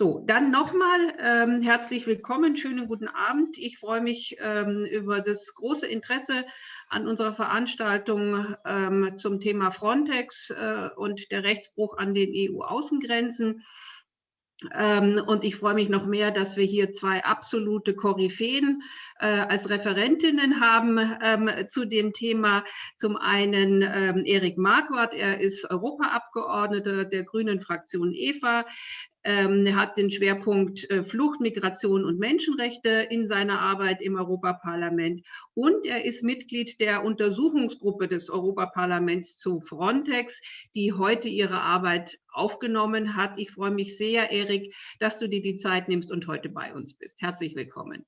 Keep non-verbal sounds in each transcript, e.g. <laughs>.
So, dann nochmal ähm, herzlich willkommen, schönen guten Abend. Ich freue mich ähm, über das große Interesse an unserer Veranstaltung ähm, zum Thema Frontex äh, und der Rechtsbruch an den EU-Außengrenzen. Ähm, und ich freue mich noch mehr, dass wir hier zwei absolute Koryphäen äh, als Referentinnen haben ähm, zu dem Thema. Zum einen ähm, Erik Marquardt, er ist Europaabgeordneter der Grünen Fraktion EVA. Ähm, er hat den Schwerpunkt äh, Flucht, Migration und Menschenrechte in seiner Arbeit im Europaparlament. Und er ist Mitglied der Untersuchungsgruppe des Europaparlaments zu Frontex, die heute ihre Arbeit aufgenommen hat. Ich freue mich sehr, Erik, dass du dir die Zeit nimmst und heute bei uns bist. Herzlich willkommen.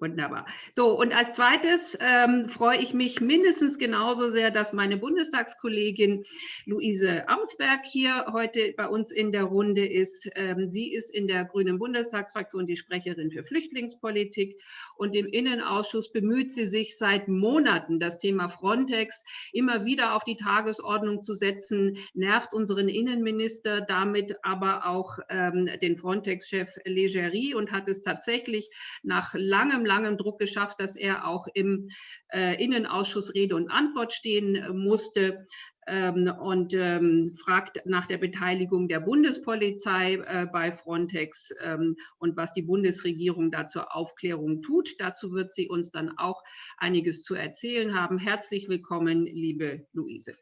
Wunderbar. So, und als zweites ähm, freue ich mich mindestens genauso sehr, dass meine Bundestagskollegin Luise Amtsberg hier heute bei uns in der Runde ist. Ähm, sie ist in der Grünen Bundestagsfraktion die Sprecherin für Flüchtlingspolitik und im Innenausschuss bemüht sie sich seit Monaten, das Thema Frontex immer wieder auf die Tagesordnung zu setzen, nervt unseren Innenminister, damit aber auch ähm, den Frontex-Chef Legerie und hat es tatsächlich nach langem langem Druck geschafft, dass er auch im äh, Innenausschuss Rede und Antwort stehen äh, musste ähm, und ähm, fragt nach der Beteiligung der Bundespolizei äh, bei Frontex ähm, und was die Bundesregierung da zur Aufklärung tut. Dazu wird sie uns dann auch einiges zu erzählen haben. Herzlich willkommen, liebe Luise.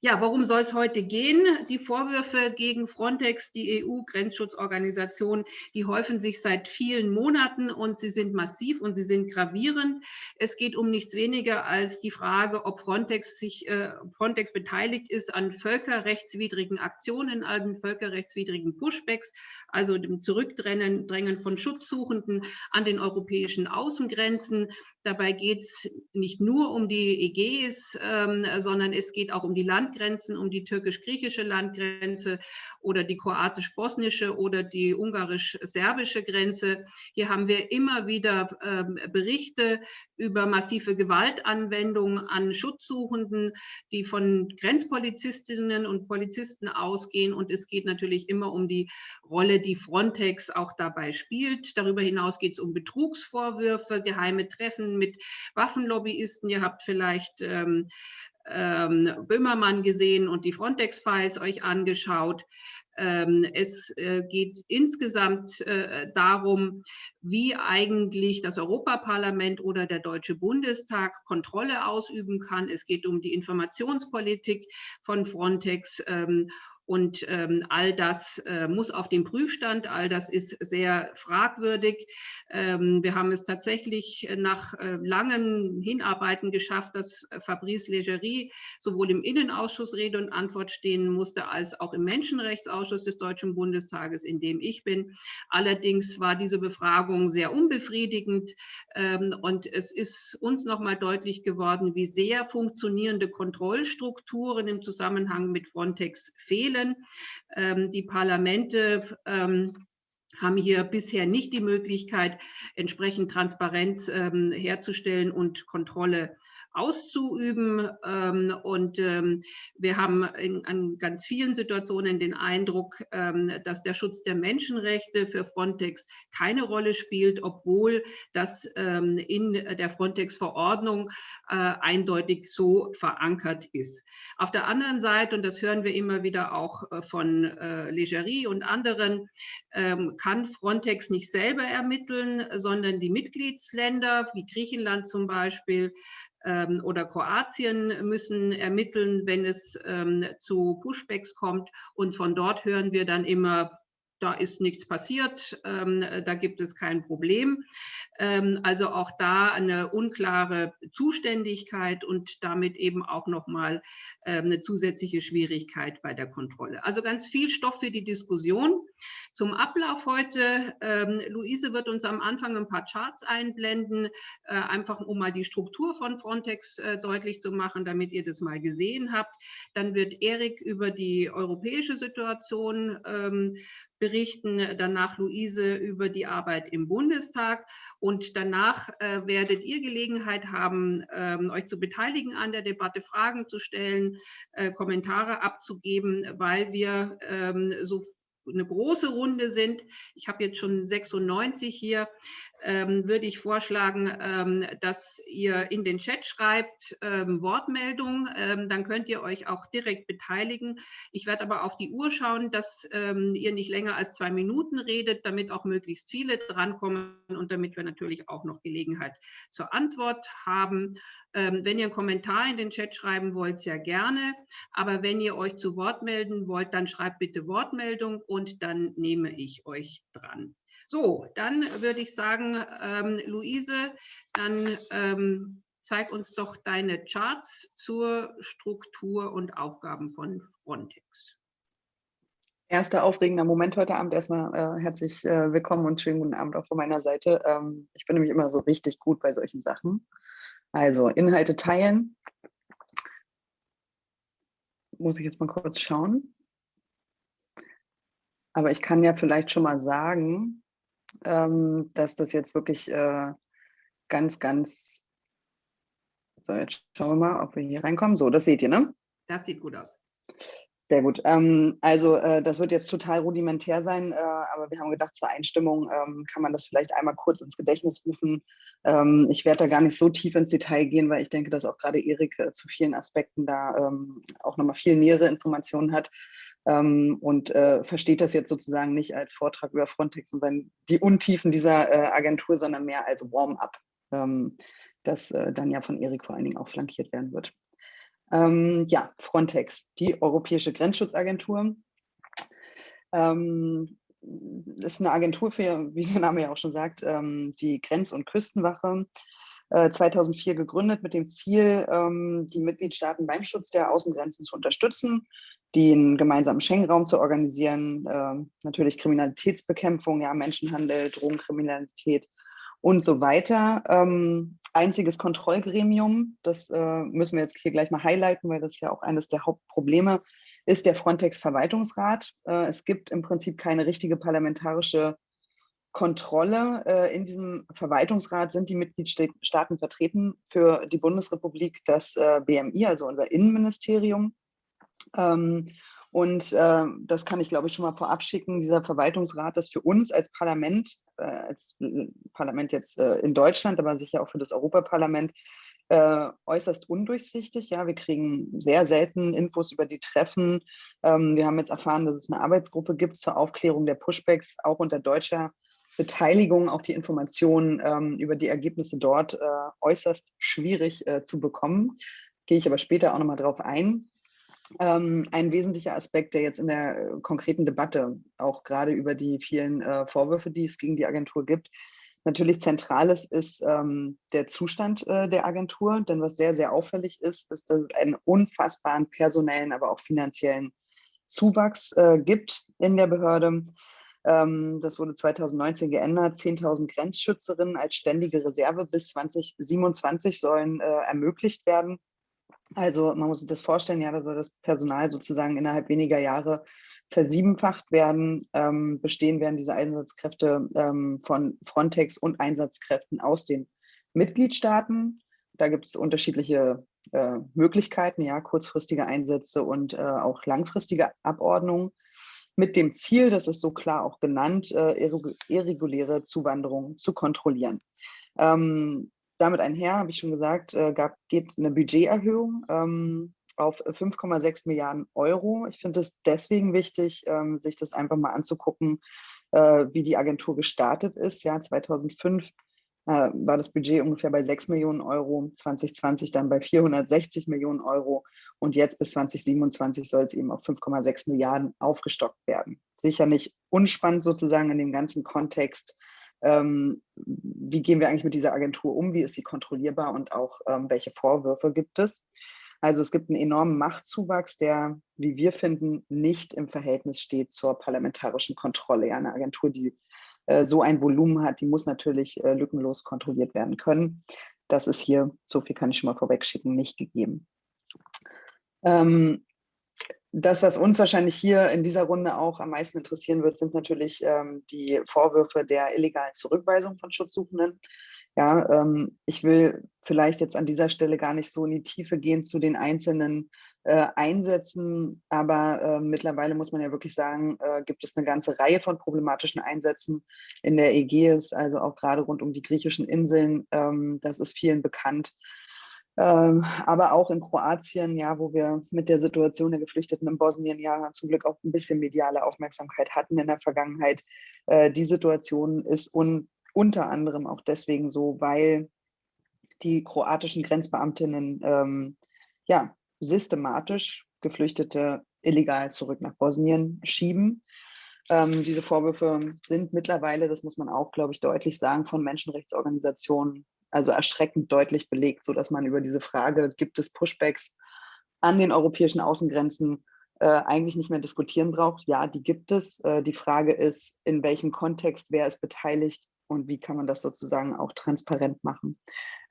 Ja, worum soll es heute gehen? Die Vorwürfe gegen Frontex, die EU-Grenzschutzorganisation, die häufen sich seit vielen Monaten und sie sind massiv und sie sind gravierend. Es geht um nichts weniger als die Frage, ob Frontex sich äh, Frontex beteiligt ist an völkerrechtswidrigen Aktionen, an völkerrechtswidrigen Pushbacks, also dem Zurückdrängen von Schutzsuchenden an den europäischen Außengrenzen. Dabei geht es nicht nur um die Ägäis, ähm, sondern es geht auch um die Landgrenzen, um die türkisch-griechische Landgrenze oder die kroatisch-bosnische oder die ungarisch-serbische Grenze. Hier haben wir immer wieder ähm, Berichte über massive Gewaltanwendungen an Schutzsuchenden, die von Grenzpolizistinnen und Polizisten ausgehen. Und es geht natürlich immer um die Rolle, die Frontex auch dabei spielt. Darüber hinaus geht es um Betrugsvorwürfe, geheime Treffen mit Waffenlobbyisten. Ihr habt vielleicht ähm, ähm, Böhmermann gesehen und die Frontex-Files euch angeschaut. Ähm, es äh, geht insgesamt äh, darum, wie eigentlich das Europaparlament oder der Deutsche Bundestag Kontrolle ausüben kann. Es geht um die Informationspolitik von Frontex ähm, und ähm, all das äh, muss auf den Prüfstand, all das ist sehr fragwürdig. Ähm, wir haben es tatsächlich nach äh, langen Hinarbeiten geschafft, dass Fabrice Legerie sowohl im Innenausschuss Rede und Antwort stehen musste, als auch im Menschenrechtsausschuss des Deutschen Bundestages, in dem ich bin. Allerdings war diese Befragung sehr unbefriedigend ähm, und es ist uns nochmal deutlich geworden, wie sehr funktionierende Kontrollstrukturen im Zusammenhang mit Frontex fehlen erzielen. Ähm, die Parlamente ähm, haben hier bisher nicht die Möglichkeit, entsprechend Transparenz ähm, herzustellen und Kontrolle auszuüben. Ähm, und ähm, wir haben in, an ganz vielen Situationen den Eindruck, ähm, dass der Schutz der Menschenrechte für Frontex keine Rolle spielt, obwohl das in der Frontex-Verordnung äh, eindeutig so verankert ist. Auf der anderen Seite, und das hören wir immer wieder auch äh, von äh, Legerie und anderen, kann Frontex nicht selber ermitteln, sondern die Mitgliedsländer, wie Griechenland zum Beispiel, ähm, oder Kroatien müssen ermitteln, wenn es ähm, zu Pushbacks kommt. Und von dort hören wir dann immer, da ist nichts passiert, ähm, da gibt es kein Problem. Ähm, also auch da eine unklare Zuständigkeit und damit eben auch nochmal ähm, eine zusätzliche Schwierigkeit bei der Kontrolle. Also ganz viel Stoff für die Diskussion. Zum Ablauf heute, ähm, Luise wird uns am Anfang ein paar Charts einblenden, äh, einfach um mal die Struktur von Frontex äh, deutlich zu machen, damit ihr das mal gesehen habt. Dann wird Erik über die europäische Situation berichten danach Luise über die Arbeit im Bundestag und danach äh, werdet ihr Gelegenheit haben, ähm, euch zu beteiligen an der Debatte, Fragen zu stellen, äh, Kommentare abzugeben, weil wir ähm, so eine große Runde sind. Ich habe jetzt schon 96 hier ähm, würde ich vorschlagen, ähm, dass ihr in den Chat schreibt, ähm, Wortmeldung, ähm, dann könnt ihr euch auch direkt beteiligen. Ich werde aber auf die Uhr schauen, dass ähm, ihr nicht länger als zwei Minuten redet, damit auch möglichst viele drankommen und damit wir natürlich auch noch Gelegenheit zur Antwort haben. Ähm, wenn ihr einen Kommentar in den Chat schreiben wollt, sehr gerne. Aber wenn ihr euch zu Wort melden wollt, dann schreibt bitte Wortmeldung und dann nehme ich euch dran. So, dann würde ich sagen, ähm, Luise, dann ähm, zeig uns doch deine Charts zur Struktur und Aufgaben von Frontex. Erster aufregender Moment heute Abend. Erstmal äh, herzlich äh, willkommen und schönen guten Abend auch von meiner Seite. Ähm, ich bin nämlich immer so richtig gut bei solchen Sachen. Also Inhalte teilen. Muss ich jetzt mal kurz schauen. Aber ich kann ja vielleicht schon mal sagen, ähm, dass das jetzt wirklich äh, ganz, ganz, so jetzt schauen wir mal, ob wir hier reinkommen. So, das seht ihr, ne? Das sieht gut aus. Sehr gut. Ähm, also äh, das wird jetzt total rudimentär sein, äh, aber wir haben gedacht, zur Einstimmung ähm, kann man das vielleicht einmal kurz ins Gedächtnis rufen. Ähm, ich werde da gar nicht so tief ins Detail gehen, weil ich denke, dass auch gerade Erik äh, zu vielen Aspekten da ähm, auch nochmal viel nähere Informationen hat ähm, und äh, versteht das jetzt sozusagen nicht als Vortrag über Frontex und sein, die Untiefen dieser äh, Agentur, sondern mehr als Warm-up, ähm, das äh, dann ja von Erik vor allen Dingen auch flankiert werden wird. Ähm, ja, Frontex, die Europäische Grenzschutzagentur. Ähm, ist eine Agentur für, wie der Name ja auch schon sagt, ähm, die Grenz- und Küstenwache. Äh, 2004 gegründet mit dem Ziel, ähm, die Mitgliedstaaten beim Schutz der Außengrenzen zu unterstützen, den gemeinsamen Schengen-Raum zu organisieren, äh, natürlich Kriminalitätsbekämpfung, ja, Menschenhandel, Drogenkriminalität und so weiter. Ähm, einziges Kontrollgremium, das äh, müssen wir jetzt hier gleich mal highlighten, weil das ja auch eines der Hauptprobleme ist, der Frontex-Verwaltungsrat. Äh, es gibt im Prinzip keine richtige parlamentarische Kontrolle. Äh, in diesem Verwaltungsrat sind die Mitgliedstaaten vertreten. Für die Bundesrepublik das äh, BMI, also unser Innenministerium. Ähm, und äh, das kann ich, glaube ich, schon mal vorab schicken. Dieser Verwaltungsrat ist für uns als Parlament, äh, als äh, Parlament jetzt äh, in Deutschland, aber sicher auch für das Europaparlament, äh, äußerst undurchsichtig. Ja, wir kriegen sehr selten Infos über die Treffen. Ähm, wir haben jetzt erfahren, dass es eine Arbeitsgruppe gibt zur Aufklärung der Pushbacks, auch unter deutscher Beteiligung, auch die Informationen ähm, über die Ergebnisse dort äh, äußerst schwierig zu bekommen. Gehe ich aber später auch nochmal drauf ein. Ähm, ein wesentlicher Aspekt, der jetzt in der äh, konkreten Debatte, auch gerade über die vielen äh, Vorwürfe, die es gegen die Agentur gibt, natürlich zentrales ist ähm, der Zustand äh, der Agentur. Denn was sehr, sehr auffällig ist, ist, dass es einen unfassbaren personellen, aber auch finanziellen Zuwachs äh, gibt in der Behörde. Ähm, das wurde 2019 geändert. 10.000 Grenzschützerinnen als ständige Reserve bis 2027 sollen äh, ermöglicht werden. Also man muss sich das vorstellen, ja, da soll das Personal sozusagen innerhalb weniger Jahre versiebenfacht werden. Ähm, bestehen werden diese Einsatzkräfte ähm, von Frontex und Einsatzkräften aus den Mitgliedstaaten. Da gibt es unterschiedliche äh, Möglichkeiten, ja, kurzfristige Einsätze und äh, auch langfristige Abordnungen mit dem Ziel, das ist so klar auch genannt, äh, irreguläre Zuwanderung zu kontrollieren. Ähm, damit einher, habe ich schon gesagt, äh, gab, geht eine Budgeterhöhung ähm, auf 5,6 Milliarden Euro. Ich finde es deswegen wichtig, ähm, sich das einfach mal anzugucken, äh, wie die Agentur gestartet ist. Ja, 2005 äh, war das Budget ungefähr bei 6 Millionen Euro, 2020 dann bei 460 Millionen Euro und jetzt bis 2027 soll es eben auf 5,6 Milliarden aufgestockt werden. Sicher nicht unspannend sozusagen in dem ganzen Kontext ähm, wie gehen wir eigentlich mit dieser Agentur um, wie ist sie kontrollierbar und auch ähm, welche Vorwürfe gibt es. Also es gibt einen enormen Machtzuwachs, der, wie wir finden, nicht im Verhältnis steht zur parlamentarischen Kontrolle. Ja, eine Agentur, die so ein Volumen hat, die muss natürlich äh, lückenlos kontrolliert werden können. Das ist hier, so viel kann ich schon mal vorwegschicken, nicht gegeben. Ähm, das, was uns wahrscheinlich hier in dieser Runde auch am meisten interessieren wird, sind natürlich ähm, die Vorwürfe der illegalen Zurückweisung von Schutzsuchenden. Ja, ähm, ich will vielleicht jetzt an dieser Stelle gar nicht so in die Tiefe gehen zu den einzelnen äh, Einsätzen, aber äh, mittlerweile muss man ja wirklich sagen, äh, gibt es eine ganze Reihe von problematischen Einsätzen in der Ägäis, also auch gerade rund um die griechischen Inseln. Ähm, das ist vielen bekannt. Ähm, aber auch in Kroatien, ja, wo wir mit der Situation der Geflüchteten in Bosnien ja zum Glück auch ein bisschen mediale Aufmerksamkeit hatten in der Vergangenheit. Äh, die Situation ist un unter anderem auch deswegen so, weil die kroatischen Grenzbeamtinnen ähm, ja, systematisch Geflüchtete illegal zurück nach Bosnien schieben. Ähm, diese Vorwürfe sind mittlerweile, das muss man auch, glaube ich, deutlich sagen, von Menschenrechtsorganisationen also erschreckend deutlich belegt, sodass man über diese Frage, gibt es Pushbacks an den europäischen Außengrenzen, äh, eigentlich nicht mehr diskutieren braucht. Ja, die gibt es. Äh, die Frage ist, in welchem Kontext, wer ist beteiligt und wie kann man das sozusagen auch transparent machen.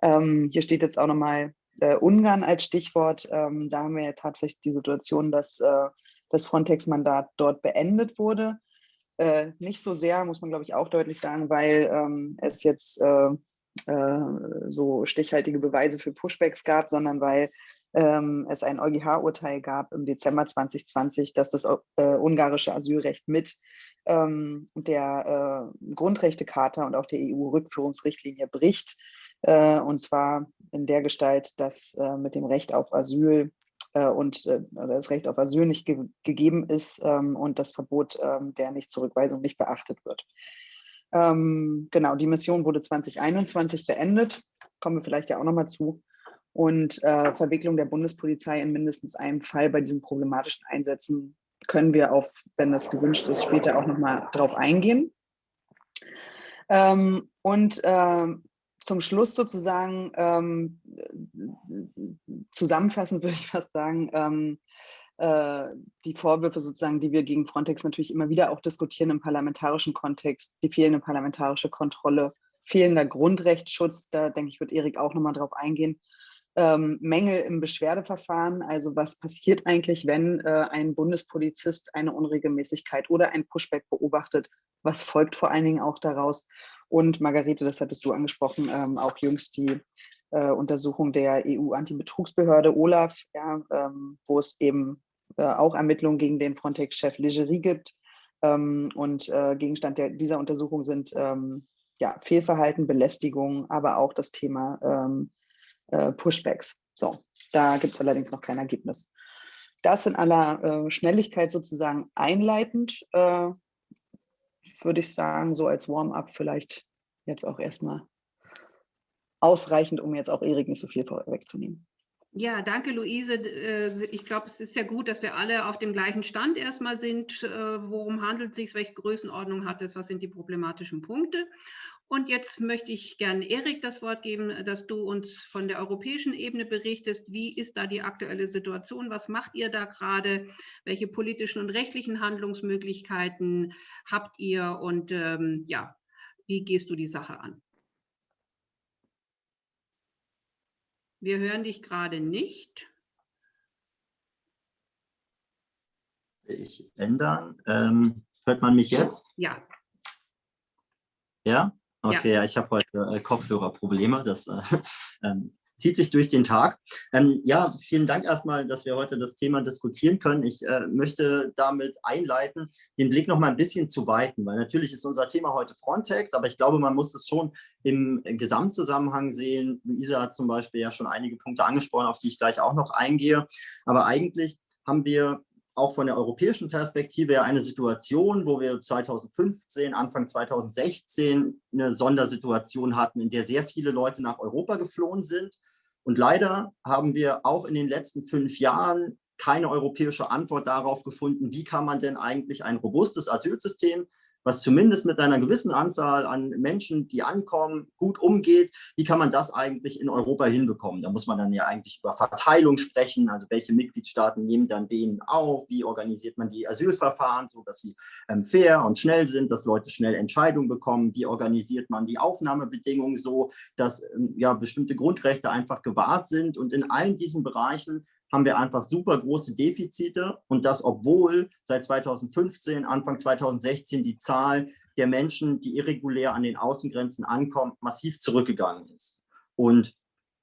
Ähm, hier steht jetzt auch nochmal äh, Ungarn als Stichwort. Ähm, da haben wir ja tatsächlich die Situation, dass äh, das Frontex-Mandat dort beendet wurde. Äh, nicht so sehr, muss man glaube ich auch deutlich sagen, weil ähm, es jetzt äh, äh, so stichhaltige Beweise für Pushbacks gab, sondern weil ähm, es ein EuGH-Urteil gab im Dezember 2020, dass das äh, ungarische Asylrecht mit ähm, der äh, Grundrechtecharta und auch der EU-Rückführungsrichtlinie bricht. Äh, und zwar in der Gestalt, dass äh, mit dem Recht auf Asyl äh, und das Recht auf Asyl nicht ge gegeben ist ähm, und das Verbot ähm, der Nichtzurückweisung nicht beachtet wird. Ähm, genau, die Mission wurde 2021 beendet, kommen wir vielleicht ja auch nochmal zu. Und äh, Verwicklung der Bundespolizei in mindestens einem Fall bei diesen problematischen Einsätzen können wir auf, wenn das gewünscht ist, später auch nochmal drauf eingehen. Ähm, und äh, zum Schluss sozusagen ähm, zusammenfassend würde ich fast sagen, ähm, äh, die Vorwürfe sozusagen, die wir gegen Frontex natürlich immer wieder auch diskutieren im parlamentarischen Kontext, die fehlende parlamentarische Kontrolle, fehlender Grundrechtsschutz, da denke ich, wird Erik auch nochmal drauf eingehen, ähm, Mängel im Beschwerdeverfahren, also was passiert eigentlich, wenn äh, ein Bundespolizist eine Unregelmäßigkeit oder ein Pushback beobachtet, was folgt vor allen Dingen auch daraus? Und Margarete, das hattest du angesprochen, ähm, auch jüngst die äh, Untersuchung der EU-Antibetrugsbehörde OLAF, ja, ähm, wo es eben äh, auch Ermittlungen gegen den Frontex-Chef Legerie gibt. Ähm, und äh, Gegenstand der, dieser Untersuchung sind ähm, ja, Fehlverhalten, Belästigung, aber auch das Thema ähm, äh, Pushbacks. So, da gibt es allerdings noch kein Ergebnis. Das in aller äh, Schnelligkeit sozusagen einleitend, äh, würde ich sagen, so als Warm-up vielleicht jetzt auch erstmal ausreichend, um jetzt auch Erik nicht so viel vorwegzunehmen. Ja, danke, Luise. Äh, ich glaube, es ist ja gut, dass wir alle auf dem gleichen Stand erstmal sind. Äh, worum handelt es sich? Welche Größenordnung hat es? Was sind die problematischen Punkte? Und jetzt möchte ich gerne Erik das Wort geben, dass du uns von der europäischen Ebene berichtest. Wie ist da die aktuelle Situation? Was macht ihr da gerade? Welche politischen und rechtlichen Handlungsmöglichkeiten habt ihr? Und ähm, ja, wie gehst du die Sache an? Wir hören dich gerade nicht. Ich ändern. Ähm, hört man mich jetzt? Ja. Ja? Okay, ja. ich habe heute äh, Kopfhörerprobleme. Das äh, <laughs> ähm, zieht sich durch den Tag. Ähm, ja, vielen Dank erstmal, dass wir heute das Thema diskutieren können. Ich äh, möchte damit einleiten, den Blick noch mal ein bisschen zu weiten, weil natürlich ist unser Thema heute Frontex, aber ich glaube, man muss es schon im Gesamtzusammenhang sehen. Luisa hat zum Beispiel ja schon einige Punkte angesprochen, auf die ich gleich auch noch eingehe. Aber eigentlich haben wir auch von der europäischen Perspektive eine Situation, wo wir 2015, Anfang 2016 eine Sondersituation hatten, in der sehr viele Leute nach Europa geflohen sind. Und leider haben wir auch in den letzten fünf Jahren keine europäische Antwort darauf gefunden, wie kann man denn eigentlich ein robustes Asylsystem was zumindest mit einer gewissen Anzahl an Menschen, die ankommen, gut umgeht. Wie kann man das eigentlich in Europa hinbekommen? Da muss man dann ja eigentlich über Verteilung sprechen, also welche Mitgliedstaaten nehmen dann wen auf, wie organisiert man die Asylverfahren, so dass sie ähm, fair und schnell sind, dass Leute schnell Entscheidungen bekommen, wie organisiert man die Aufnahmebedingungen so, dass ähm, ja bestimmte Grundrechte einfach gewahrt sind und in allen diesen Bereichen haben wir einfach super große Defizite und das, obwohl seit 2015, Anfang 2016 die Zahl der Menschen, die irregulär an den Außengrenzen ankommen, massiv zurückgegangen ist. Und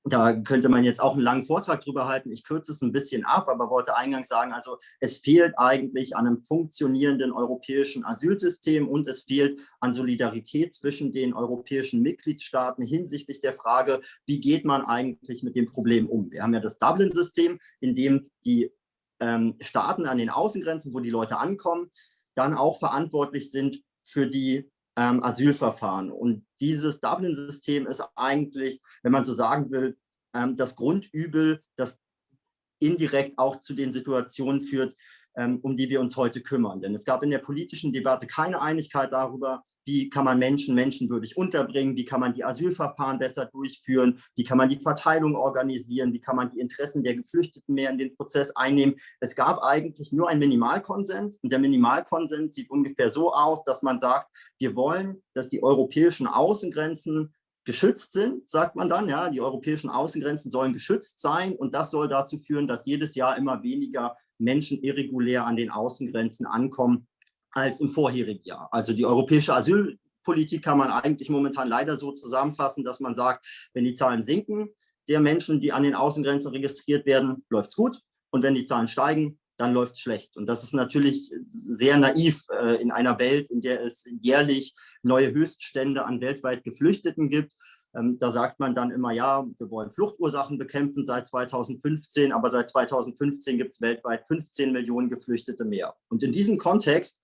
da könnte man jetzt auch einen langen Vortrag drüber halten. Ich kürze es ein bisschen ab, aber wollte eingangs sagen, also es fehlt eigentlich an einem funktionierenden europäischen Asylsystem und es fehlt an Solidarität zwischen den europäischen Mitgliedstaaten hinsichtlich der Frage, wie geht man eigentlich mit dem Problem um. Wir haben ja das Dublin-System, in dem die ähm, Staaten an den Außengrenzen, wo die Leute ankommen, dann auch verantwortlich sind für die ähm, Asylverfahren. Und dieses Dublin-System ist eigentlich, wenn man so sagen will, ähm, das Grundübel, das indirekt auch zu den Situationen führt, um die wir uns heute kümmern. Denn es gab in der politischen Debatte keine Einigkeit darüber, wie kann man Menschen menschenwürdig unterbringen, wie kann man die Asylverfahren besser durchführen, wie kann man die Verteilung organisieren, wie kann man die Interessen der Geflüchteten mehr in den Prozess einnehmen. Es gab eigentlich nur einen Minimalkonsens und der Minimalkonsens sieht ungefähr so aus, dass man sagt, wir wollen, dass die europäischen Außengrenzen geschützt sind, sagt man dann. Ja, die europäischen Außengrenzen sollen geschützt sein und das soll dazu führen, dass jedes Jahr immer weniger Menschen irregulär an den Außengrenzen ankommen als im vorherigen Jahr. Also die europäische Asylpolitik kann man eigentlich momentan leider so zusammenfassen, dass man sagt, wenn die Zahlen sinken, der Menschen, die an den Außengrenzen registriert werden, läuft es gut. Und wenn die Zahlen steigen, dann läuft es schlecht. Und das ist natürlich sehr naiv äh, in einer Welt, in der es jährlich neue Höchststände an weltweit Geflüchteten gibt. Ähm, da sagt man dann immer, ja, wir wollen Fluchtursachen bekämpfen seit 2015, aber seit 2015 gibt es weltweit 15 Millionen Geflüchtete mehr. Und in diesem Kontext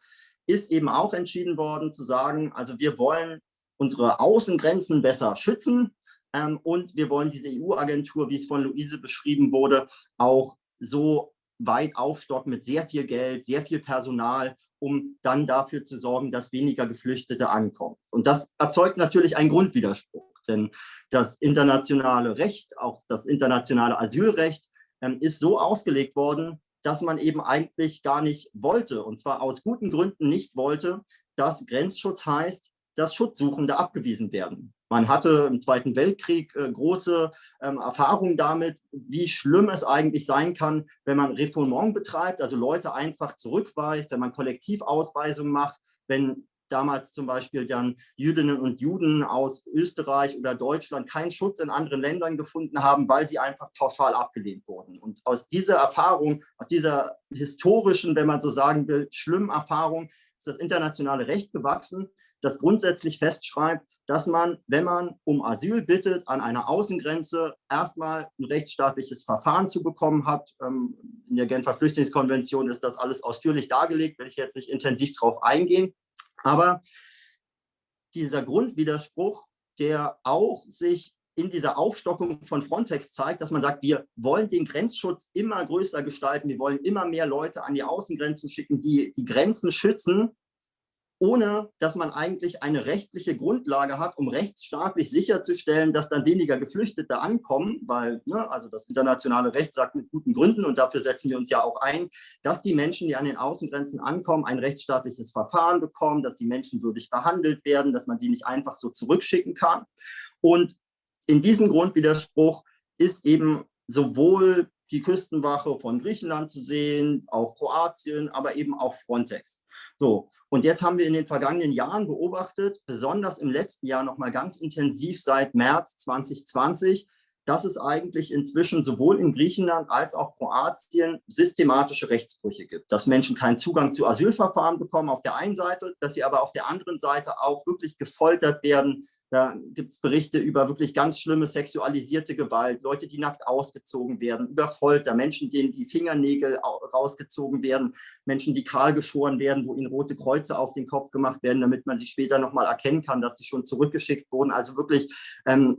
ist eben auch entschieden worden zu sagen, also wir wollen unsere Außengrenzen besser schützen ähm, und wir wollen diese EU-Agentur, wie es von Luise beschrieben wurde, auch so weit aufstocken mit sehr viel Geld, sehr viel Personal, um dann dafür zu sorgen, dass weniger Geflüchtete ankommen. Und das erzeugt natürlich einen Grundwiderspruch. Denn das internationale Recht, auch das internationale Asylrecht, ähm, ist so ausgelegt worden, dass man eben eigentlich gar nicht wollte, und zwar aus guten Gründen nicht wollte, dass Grenzschutz heißt, dass Schutzsuchende abgewiesen werden. Man hatte im Zweiten Weltkrieg äh, große ähm, Erfahrungen damit, wie schlimm es eigentlich sein kann, wenn man Refoulement betreibt, also Leute einfach zurückweist, wenn man Kollektivausweisungen macht, wenn damals zum Beispiel dann Jüdinnen und Juden aus Österreich oder Deutschland keinen Schutz in anderen Ländern gefunden haben, weil sie einfach pauschal abgelehnt wurden. Und aus dieser Erfahrung, aus dieser historischen, wenn man so sagen will, schlimmen Erfahrung, ist das internationale Recht gewachsen, das grundsätzlich festschreibt, dass man, wenn man um Asyl bittet, an einer Außengrenze erstmal ein rechtsstaatliches Verfahren zu bekommen hat. Ähm, in der Genfer Flüchtlingskonvention ist das alles ausführlich dargelegt, will ich jetzt nicht intensiv darauf eingehen. Aber dieser Grundwiderspruch, der auch sich in dieser Aufstockung von Frontex zeigt, dass man sagt, wir wollen den Grenzschutz immer größer gestalten, wir wollen immer mehr Leute an die Außengrenzen schicken, die die Grenzen schützen, ohne dass man eigentlich eine rechtliche Grundlage hat, um rechtsstaatlich sicherzustellen, dass dann weniger Geflüchtete ankommen, weil ne, also das internationale Recht sagt mit guten Gründen, und dafür setzen wir uns ja auch ein, dass die Menschen, die an den Außengrenzen ankommen, ein rechtsstaatliches Verfahren bekommen, dass die Menschen würdig behandelt werden, dass man sie nicht einfach so zurückschicken kann. Und in diesem Grundwiderspruch ist eben sowohl die Küstenwache von Griechenland zu sehen, auch Kroatien, aber eben auch Frontex. So, und jetzt haben wir in den vergangenen Jahren beobachtet, besonders im letzten Jahr noch mal ganz intensiv seit März 2020, dass es eigentlich inzwischen sowohl in Griechenland als auch Kroatien systematische Rechtsbrüche gibt. Dass Menschen keinen Zugang zu Asylverfahren bekommen auf der einen Seite, dass sie aber auf der anderen Seite auch wirklich gefoltert werden, da gibt es Berichte über wirklich ganz schlimme sexualisierte Gewalt, Leute, die nackt ausgezogen werden, über Folter, Menschen, denen die Fingernägel rausgezogen werden, Menschen, die kahl geschoren werden, wo ihnen rote Kreuze auf den Kopf gemacht werden, damit man sie später nochmal erkennen kann, dass sie schon zurückgeschickt wurden. Also wirklich ähm,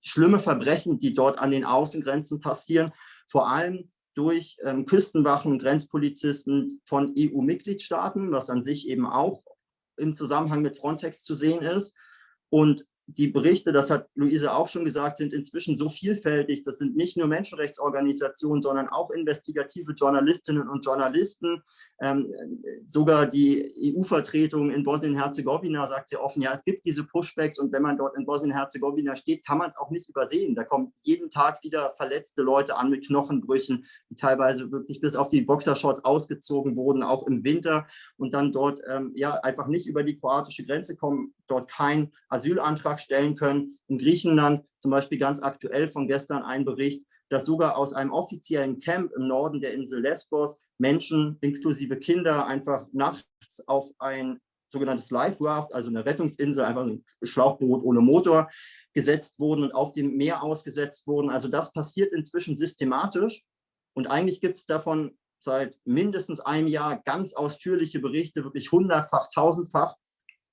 schlimme Verbrechen, die dort an den Außengrenzen passieren, vor allem durch ähm, Küstenwachen, Grenzpolizisten von EU-Mitgliedstaaten, was an sich eben auch im Zusammenhang mit Frontex zu sehen ist. Und die Berichte, das hat Luise auch schon gesagt, sind inzwischen so vielfältig. Das sind nicht nur Menschenrechtsorganisationen, sondern auch investigative Journalistinnen und Journalisten. Ähm, sogar die EU-Vertretung in Bosnien-Herzegowina sagt sehr offen, ja, es gibt diese Pushbacks und wenn man dort in Bosnien-Herzegowina steht, kann man es auch nicht übersehen. Da kommen jeden Tag wieder verletzte Leute an mit Knochenbrüchen, die teilweise wirklich bis auf die Boxershorts ausgezogen wurden, auch im Winter und dann dort ähm, ja einfach nicht über die kroatische Grenze kommen, dort keinen Asylantrag stellen können. In Griechenland zum Beispiel ganz aktuell von gestern ein Bericht, dass sogar aus einem offiziellen Camp im Norden der Insel Lesbos Menschen inklusive Kinder einfach nachts auf ein sogenanntes Life Raft, also eine Rettungsinsel, einfach ein Schlauchboot ohne Motor, gesetzt wurden und auf dem Meer ausgesetzt wurden. Also das passiert inzwischen systematisch und eigentlich gibt es davon seit mindestens einem Jahr ganz ausführliche Berichte, wirklich hundertfach, tausendfach.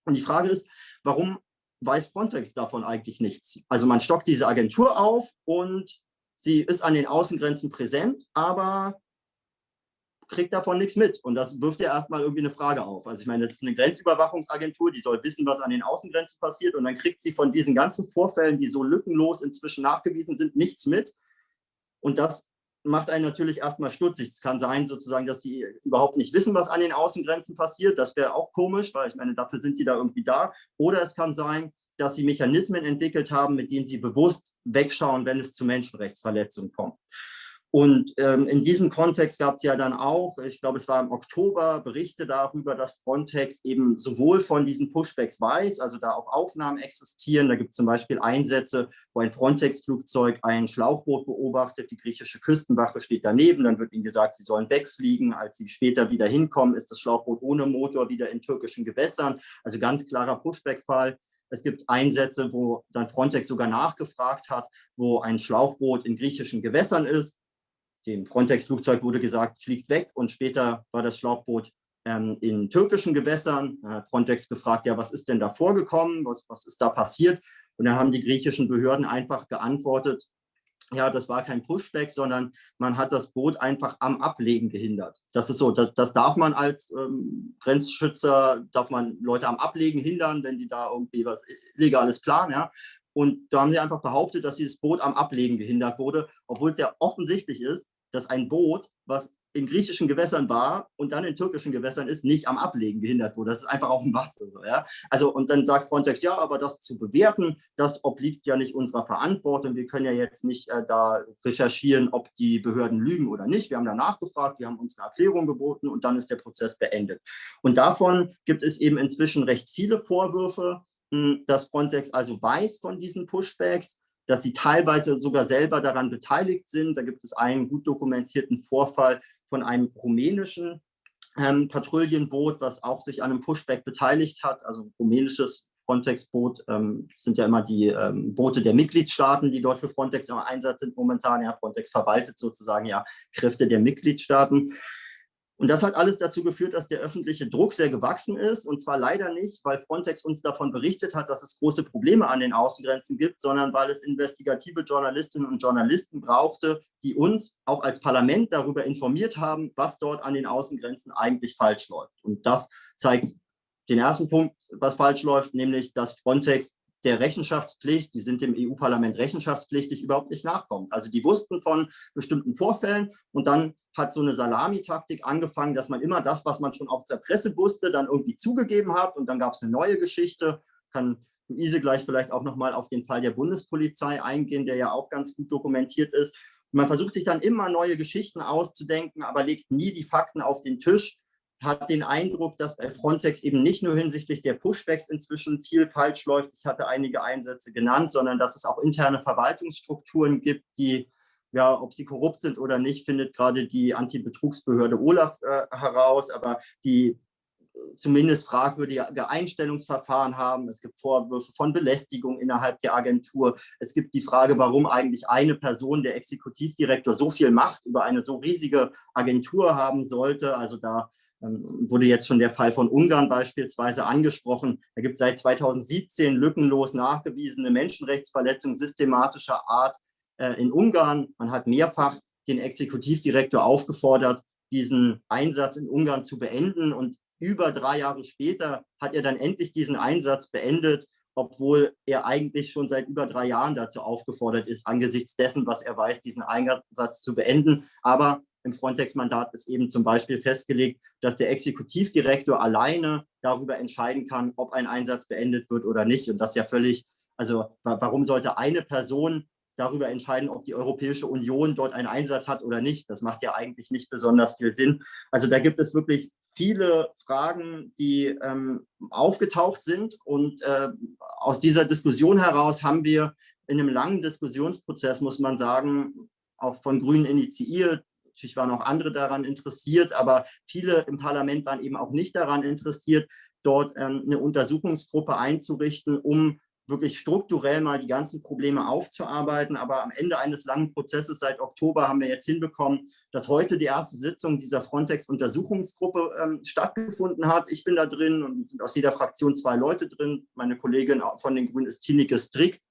Und die Frage ist, warum weiß Frontex davon eigentlich nichts? Also man stockt diese Agentur auf und sie ist an den Außengrenzen präsent, aber kriegt davon nichts mit. Und das wirft ja erstmal irgendwie eine Frage auf. Also ich meine, das ist eine Grenzüberwachungsagentur, die soll wissen, was an den Außengrenzen passiert. Und dann kriegt sie von diesen ganzen Vorfällen, die so lückenlos inzwischen nachgewiesen sind, nichts mit. Und das macht einen natürlich erstmal stutzig. Es kann sein, sozusagen, dass die überhaupt nicht wissen, was an den Außengrenzen passiert. Das wäre auch komisch, weil ich meine, dafür sind die da irgendwie da. Oder es kann sein, dass sie Mechanismen entwickelt haben, mit denen sie bewusst wegschauen, wenn es zu Menschenrechtsverletzungen kommt. Und ähm, in diesem Kontext gab es ja dann auch, ich glaube, es war im Oktober, Berichte darüber, dass Frontex eben sowohl von diesen Pushbacks weiß, also da auch Aufnahmen existieren. Da gibt es zum Beispiel Einsätze, wo ein Frontex-Flugzeug ein Schlauchboot beobachtet, die griechische Küstenwache steht daneben, dann wird ihnen gesagt, sie sollen wegfliegen. Als sie später wieder hinkommen, ist das Schlauchboot ohne Motor wieder in türkischen Gewässern. Also ganz klarer Pushback-Fall. Es gibt Einsätze, wo dann Frontex sogar nachgefragt hat, wo ein Schlauchboot in griechischen Gewässern ist dem Frontex-Flugzeug wurde gesagt, fliegt weg und später war das Schlauchboot ähm, in türkischen Gewässern. Da Frontex gefragt, ja, was ist denn da vorgekommen, was, was ist da passiert? Und dann haben die griechischen Behörden einfach geantwortet, ja, das war kein Pushback, sondern man hat das Boot einfach am Ablegen gehindert. Das ist so, das, das darf man als ähm, Grenzschützer, darf man Leute am Ablegen hindern, wenn die da irgendwie was Illegales planen, ja. Und da haben sie einfach behauptet, dass dieses Boot am Ablegen gehindert wurde, obwohl es ja offensichtlich ist, dass ein Boot, was in griechischen Gewässern war und dann in türkischen Gewässern ist, nicht am Ablegen gehindert wurde. Das ist einfach auf dem Wasser. So, ja? Also, und dann sagt Frontex, ja, aber das zu bewerten, das obliegt ja nicht unserer Verantwortung. Wir können ja jetzt nicht äh, da recherchieren, ob die Behörden lügen oder nicht. Wir haben da nachgefragt, wir haben uns eine Erklärung geboten und dann ist der Prozess beendet. Und davon gibt es eben inzwischen recht viele Vorwürfe dass Frontex also weiß von diesen Pushbacks, dass sie teilweise sogar selber daran beteiligt sind. Da gibt es einen gut dokumentierten Vorfall von einem rumänischen ähm, Patrouillenboot, was auch sich an einem Pushback beteiligt hat, also rumänisches Frontex-Boot ähm, sind ja immer die ähm, Boote der Mitgliedstaaten, die dort für Frontex im Einsatz sind momentan. Ja, Frontex verwaltet sozusagen ja Kräfte der Mitgliedstaaten. Und das hat alles dazu geführt, dass der öffentliche Druck sehr gewachsen ist. Und zwar leider nicht, weil Frontex uns davon berichtet hat, dass es große Probleme an den Außengrenzen gibt, sondern weil es investigative Journalistinnen und Journalisten brauchte, die uns auch als Parlament darüber informiert haben, was dort an den Außengrenzen eigentlich falsch läuft. Und das zeigt den ersten Punkt, was falsch läuft, nämlich dass Frontex der Rechenschaftspflicht, die sind dem EU-Parlament rechenschaftspflichtig, überhaupt nicht nachkommt. Also die wussten von bestimmten Vorfällen und dann hat so eine Salamitaktik angefangen, dass man immer das, was man schon aus der Presse wusste, dann irgendwie zugegeben hat und dann gab es eine neue Geschichte. Kann Luise gleich vielleicht auch nochmal auf den Fall der Bundespolizei eingehen, der ja auch ganz gut dokumentiert ist. Man versucht sich dann immer neue Geschichten auszudenken, aber legt nie die Fakten auf den Tisch hat den Eindruck, dass bei Frontex eben nicht nur hinsichtlich der Pushbacks inzwischen viel falsch läuft, ich hatte einige Einsätze genannt, sondern dass es auch interne Verwaltungsstrukturen gibt, die, ja, ob sie korrupt sind oder nicht, findet gerade die Antibetrugsbehörde Olaf äh, heraus, aber die zumindest fragwürdige Einstellungsverfahren haben. Es gibt Vorwürfe von Belästigung innerhalb der Agentur. Es gibt die Frage, warum eigentlich eine Person, der Exekutivdirektor, so viel Macht über eine so riesige Agentur haben sollte. Also da wurde jetzt schon der Fall von Ungarn beispielsweise angesprochen. Da gibt es seit 2017 lückenlos nachgewiesene Menschenrechtsverletzungen systematischer Art äh, in Ungarn. Man hat mehrfach den Exekutivdirektor aufgefordert, diesen Einsatz in Ungarn zu beenden. Und über drei Jahre später hat er dann endlich diesen Einsatz beendet, obwohl er eigentlich schon seit über drei Jahren dazu aufgefordert ist, angesichts dessen, was er weiß, diesen Einsatz zu beenden. Aber im Frontex-Mandat ist eben zum Beispiel festgelegt, dass der Exekutivdirektor alleine darüber entscheiden kann, ob ein Einsatz beendet wird oder nicht. Und das ist ja völlig, also warum sollte eine Person darüber entscheiden, ob die Europäische Union dort einen Einsatz hat oder nicht. Das macht ja eigentlich nicht besonders viel Sinn. Also da gibt es wirklich viele Fragen, die ähm, aufgetaucht sind. Und äh, aus dieser Diskussion heraus haben wir in einem langen Diskussionsprozess, muss man sagen, auch von Grünen initiiert. Natürlich waren auch andere daran interessiert, aber viele im Parlament waren eben auch nicht daran interessiert, dort ähm, eine Untersuchungsgruppe einzurichten, um wirklich strukturell mal die ganzen Probleme aufzuarbeiten. Aber am Ende eines langen Prozesses seit Oktober haben wir jetzt hinbekommen, dass heute die erste Sitzung dieser Frontex-Untersuchungsgruppe ähm, stattgefunden hat. Ich bin da drin und sind aus jeder Fraktion zwei Leute drin. Meine Kollegin von den Grünen ist Tineke Strick.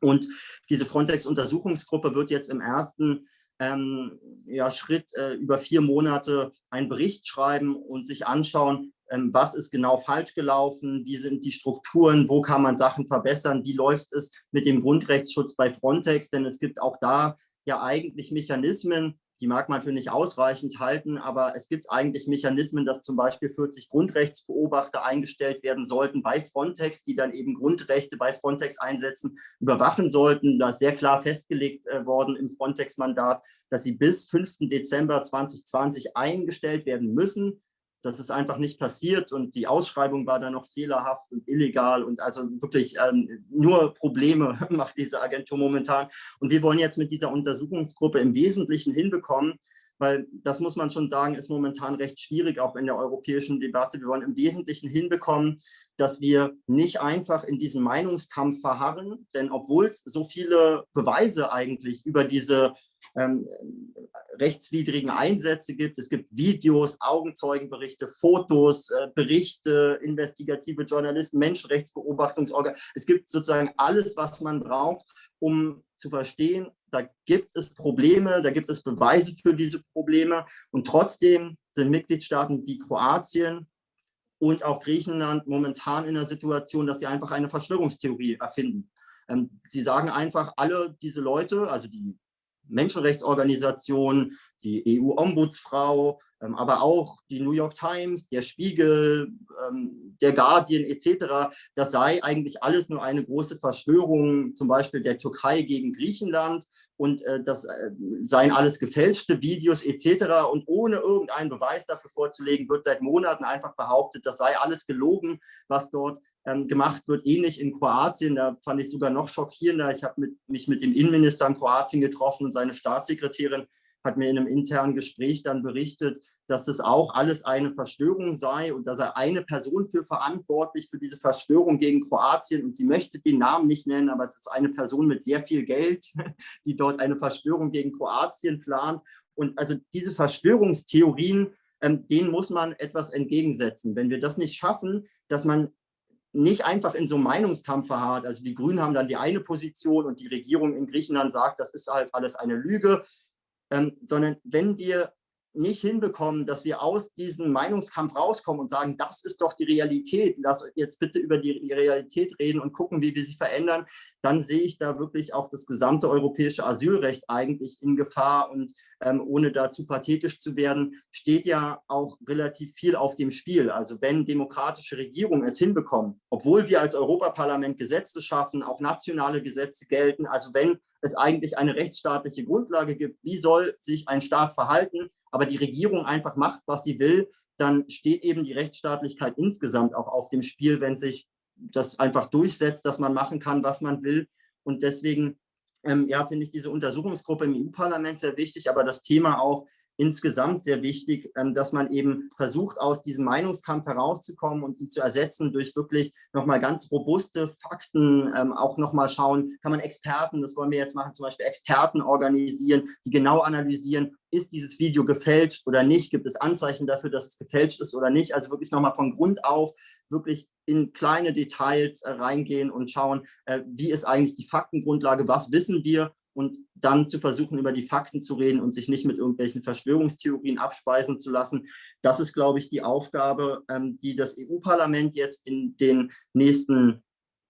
Und diese Frontex-Untersuchungsgruppe wird jetzt im ersten ähm, ja, Schritt äh, über vier Monate einen Bericht schreiben und sich anschauen, was ist genau falsch gelaufen, wie sind die Strukturen, wo kann man Sachen verbessern, wie läuft es mit dem Grundrechtsschutz bei Frontex, denn es gibt auch da ja eigentlich Mechanismen, die mag man für nicht ausreichend halten, aber es gibt eigentlich Mechanismen, dass zum Beispiel 40 Grundrechtsbeobachter eingestellt werden sollten bei Frontex, die dann eben Grundrechte bei Frontex einsetzen, überwachen sollten. Da ist sehr klar festgelegt äh, worden im Frontex-Mandat, dass sie bis 5. Dezember 2020 eingestellt werden müssen. Das ist einfach nicht passiert und die Ausschreibung war dann noch fehlerhaft und illegal und also wirklich ähm, nur Probleme <laughs> macht diese Agentur momentan. Und wir wollen jetzt mit dieser Untersuchungsgruppe im Wesentlichen hinbekommen, weil das muss man schon sagen, ist momentan recht schwierig, auch in der europäischen Debatte. Wir wollen im Wesentlichen hinbekommen, dass wir nicht einfach in diesem Meinungskampf verharren, denn obwohl es so viele Beweise eigentlich über diese ähm, rechtswidrigen Einsätze gibt. Es gibt Videos, Augenzeugenberichte, Fotos, äh, Berichte, investigative Journalisten, Menschenrechtsbeobachtungsorgan. Es gibt sozusagen alles, was man braucht, um zu verstehen, da gibt es Probleme, da gibt es Beweise für diese Probleme und trotzdem sind Mitgliedstaaten wie Kroatien und auch Griechenland momentan in der Situation, dass sie einfach eine Verschwörungstheorie erfinden. Ähm, sie sagen einfach, alle diese Leute, also die Menschenrechtsorganisationen, die EU-Ombudsfrau, ähm, aber auch die New York Times, der Spiegel, ähm, der Guardian etc., das sei eigentlich alles nur eine große Verschwörung, zum Beispiel der Türkei gegen Griechenland und äh, das äh, seien alles gefälschte Videos etc. Und ohne irgendeinen Beweis dafür vorzulegen, wird seit Monaten einfach behauptet, das sei alles gelogen, was dort ähm, gemacht wird, ähnlich in Kroatien. Da fand ich sogar noch schockierender. Ich habe mich mit dem Innenminister in Kroatien getroffen und seine Staatssekretärin hat mir in einem internen Gespräch dann berichtet, dass das auch alles eine Verschwörung sei und da sei eine Person für verantwortlich für diese Verschwörung gegen Kroatien und sie möchte den Namen nicht nennen, aber es ist eine Person mit sehr viel Geld, <laughs> die dort eine Verschwörung gegen Kroatien plant. Und also diese Verschwörungstheorien, ähm, denen muss man etwas entgegensetzen. Wenn wir das nicht schaffen, dass man nicht einfach in so einem Meinungskampf verharrt. Also die Grünen haben dann die eine Position und die Regierung in Griechenland sagt, das ist halt alles eine Lüge, ähm, sondern wenn wir nicht hinbekommen, dass wir aus diesem Meinungskampf rauskommen und sagen, das ist doch die Realität, lass jetzt bitte über die Realität reden und gucken, wie wir sie verändern, dann sehe ich da wirklich auch das gesamte europäische Asylrecht eigentlich in Gefahr und ähm, ohne dazu pathetisch zu werden, steht ja auch relativ viel auf dem Spiel. Also wenn demokratische Regierungen es hinbekommen, obwohl wir als Europaparlament Gesetze schaffen, auch nationale Gesetze gelten, also wenn es eigentlich eine rechtsstaatliche Grundlage gibt, wie soll sich ein Staat verhalten, aber die Regierung einfach macht, was sie will, dann steht eben die Rechtsstaatlichkeit insgesamt auch auf dem Spiel, wenn sich das einfach durchsetzt, dass man machen kann, was man will. Und deswegen ähm, ja, finde ich diese Untersuchungsgruppe im EU-Parlament sehr wichtig, aber das Thema auch insgesamt sehr wichtig, ähm, dass man eben versucht, aus diesem Meinungskampf herauszukommen und ihn zu ersetzen durch wirklich nochmal ganz robuste Fakten, ähm, auch nochmal schauen, kann man Experten, das wollen wir jetzt machen, zum Beispiel Experten organisieren, die genau analysieren, ist dieses Video gefälscht oder nicht, gibt es Anzeichen dafür, dass es gefälscht ist oder nicht, also wirklich nochmal von Grund auf wirklich in kleine Details äh, reingehen und schauen, äh, wie ist eigentlich die Faktengrundlage, was wissen wir und dann zu versuchen, über die Fakten zu reden und sich nicht mit irgendwelchen Verschwörungstheorien abspeisen zu lassen. Das ist, glaube ich, die Aufgabe, ähm, die das EU-Parlament jetzt in den nächsten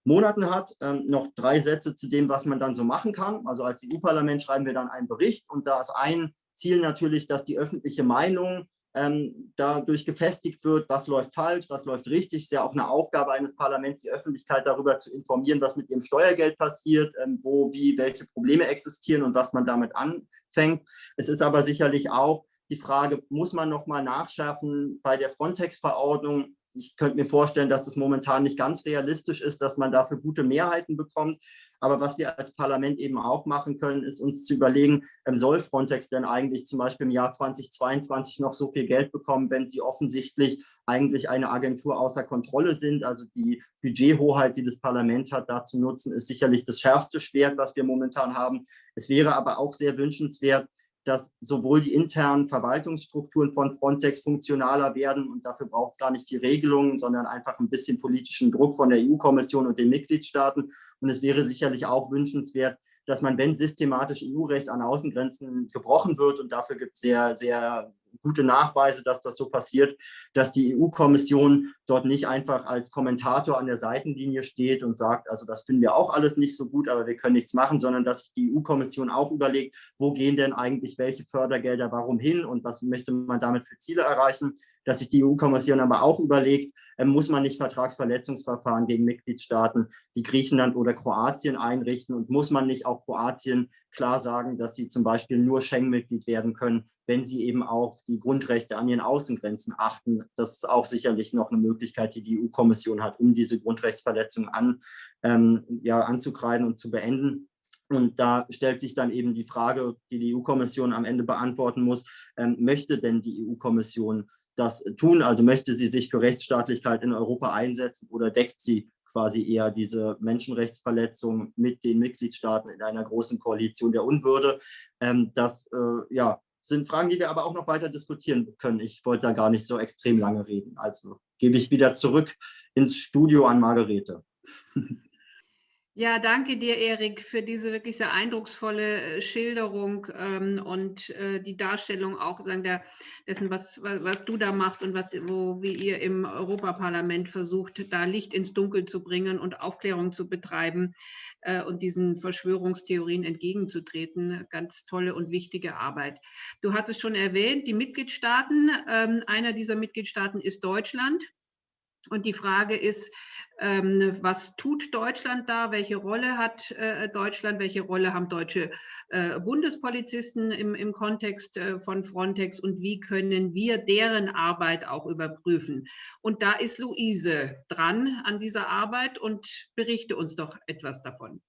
Monaten hat. Ähm, noch drei Sätze zu dem, was man dann so machen kann. Also als EU-Parlament schreiben wir dann einen Bericht und da ist ein Ziel natürlich, dass die öffentliche Meinung ähm, dadurch gefestigt wird, was läuft falsch, was läuft richtig. Es ist ja auch eine Aufgabe eines Parlaments, die Öffentlichkeit darüber zu informieren, was mit ihrem Steuergeld passiert, ähm, wo, wie, welche Probleme existieren und was man damit anfängt. Es ist aber sicherlich auch die Frage, muss man nochmal nachschärfen bei der Frontex-Verordnung? Ich könnte mir vorstellen, dass es momentan nicht ganz realistisch ist, dass man dafür gute Mehrheiten bekommt. Aber was wir als Parlament eben auch machen können, ist uns zu überlegen, ähm, soll Frontex denn eigentlich zum Beispiel im Jahr 2022 noch so viel Geld bekommen, wenn sie offensichtlich eigentlich eine Agentur außer Kontrolle sind. Also die Budgethoheit, die das Parlament hat, da zu nutzen, ist sicherlich das schärfste Schwert, was wir momentan haben. Es wäre aber auch sehr wünschenswert, dass sowohl die internen Verwaltungsstrukturen von Frontex funktionaler werden und dafür braucht es gar nicht viel Regelungen, sondern einfach ein bisschen politischen Druck von der EU-Kommission und den Mitgliedstaaten. Und es wäre sicherlich auch wünschenswert, dass man, wenn systematisch EU-Recht an Außengrenzen gebrochen wird, und dafür gibt es sehr, sehr gute Nachweise, dass das so passiert, dass die EU-Kommission dort nicht einfach als Kommentator an der Seitenlinie steht und sagt, also das finden wir auch alles nicht so gut, aber wir können nichts machen, sondern dass sich die EU-Kommission auch überlegt, wo gehen denn eigentlich welche Fördergelder warum hin und was möchte man damit für Ziele erreichen, dass sich die EU-Kommission aber auch überlegt, äh, muss man nicht Vertragsverletzungsverfahren gegen Mitgliedstaaten wie Griechenland oder Kroatien einrichten und muss man nicht auch Kroatien klar sagen, dass sie zum Beispiel nur Schengen-Mitglied werden können, wenn sie eben auch die Grundrechte an ihren Außengrenzen achten. Das ist auch sicherlich noch eine Möglichkeit, die die EU-Kommission hat, um diese Grundrechtsverletzungen an, ähm, ja, anzukreiden und zu beenden. Und da stellt sich dann eben die Frage, die die EU-Kommission am Ende beantworten muss, ähm, möchte denn die EU-Kommission das tun? Also möchte sie sich für Rechtsstaatlichkeit in Europa einsetzen oder deckt sie quasi eher diese Menschenrechtsverletzungen mit den Mitgliedstaaten in einer großen Koalition der Unwürde? Ähm, das äh, ja, sind Fragen, die wir aber auch noch weiter diskutieren können. Ich wollte da gar nicht so extrem lange reden. Also gebe ich wieder zurück ins Studio an Margarete. <laughs> Ja, danke dir, Erik, für diese wirklich sehr eindrucksvolle äh, Schilderung ähm, und äh, die Darstellung auch sagen, der, dessen, was, was, was, du da machst und was, wo, wie ihr im Europaparlament versucht, da Licht ins Dunkel zu bringen und Aufklärung zu betreiben äh, und diesen Verschwörungstheorien entgegenzutreten. Ganz tolle und wichtige Arbeit. Du hattest schon erwähnt, die Mitgliedstaaten. Ähm, einer dieser Mitgliedstaaten ist Deutschland. Und die Frage ist, ähm, was tut Deutschland da? Welche Rolle hat äh, Deutschland? Welche Rolle haben deutsche äh, Bundespolizisten im, im Kontext äh, von Frontex? Und wie können wir deren Arbeit auch überprüfen? Und da ist Luise dran an dieser Arbeit und berichte uns doch etwas davon.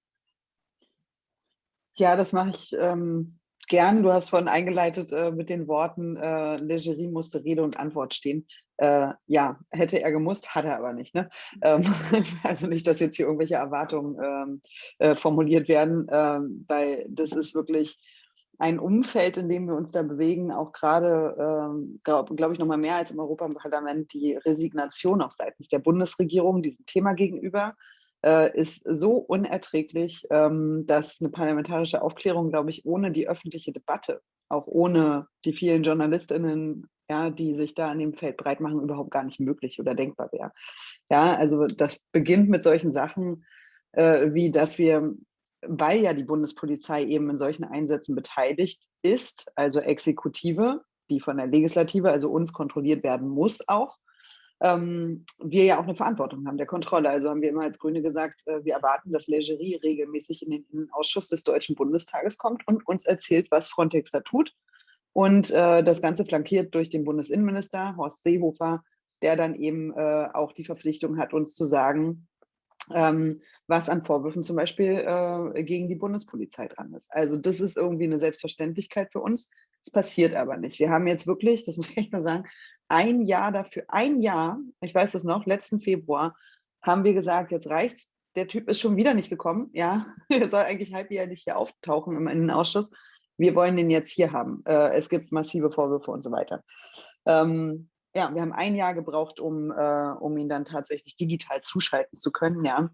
Ja, das mache ich ähm, gern. Du hast vorhin eingeleitet äh, mit den Worten, äh, Legerie musste Rede und Antwort stehen. Äh, ja, hätte er gemusst, hat er aber nicht. Ne? Ähm, <laughs> also nicht, dass jetzt hier irgendwelche Erwartungen ähm, äh, formuliert werden, ähm, weil das ist wirklich ein Umfeld, in dem wir uns da bewegen, auch gerade, ähm, glaube glaub ich, noch mal mehr als im Europaparlament, die Resignation auch seitens der Bundesregierung diesem Thema gegenüber ist so unerträglich, ähm, dass eine parlamentarische Aufklärung, glaube ich, ohne die öffentliche Debatte, auch ohne die vielen JournalistInnen, ja, die sich da an dem Feld breit machen, überhaupt gar nicht möglich oder denkbar wäre. Ja, also das beginnt mit solchen Sachen, äh, wie dass wir weil ja die Bundespolizei eben in solchen Einsätzen beteiligt ist, also Exekutive, die von der Legislative, also uns kontrolliert werden muss auch, ähm, wir ja auch eine Verantwortung haben der Kontrolle. Also haben wir immer als Grüne gesagt, äh, wir erwarten, dass Legerie regelmäßig in den Innenausschuss des Deutschen Bundestages kommt und uns erzählt, was Frontex da tut. Und äh, das Ganze flankiert durch den Bundesinnenminister Horst Seehofer, der dann eben äh, auch die Verpflichtung hat, uns zu sagen, ähm, was an Vorwürfen zum Beispiel äh, gegen die Bundespolizei dran ist. Also das ist irgendwie eine Selbstverständlichkeit für uns. Es passiert aber nicht. Wir haben jetzt wirklich, das muss ich mal sagen, ein Jahr dafür, ein Jahr, ich weiß das noch, letzten Februar, haben wir gesagt, jetzt reicht's. Der Typ ist schon wieder nicht gekommen. Ja, <laughs> er soll eigentlich halbjährlich hier auftauchen im Innenausschuss. Wir wollen den jetzt hier haben. Äh, es gibt massive Vorwürfe und so weiter. Ähm, ja, wir haben ein Jahr gebraucht, um, äh, um ihn dann tatsächlich digital zuschalten zu können, ja,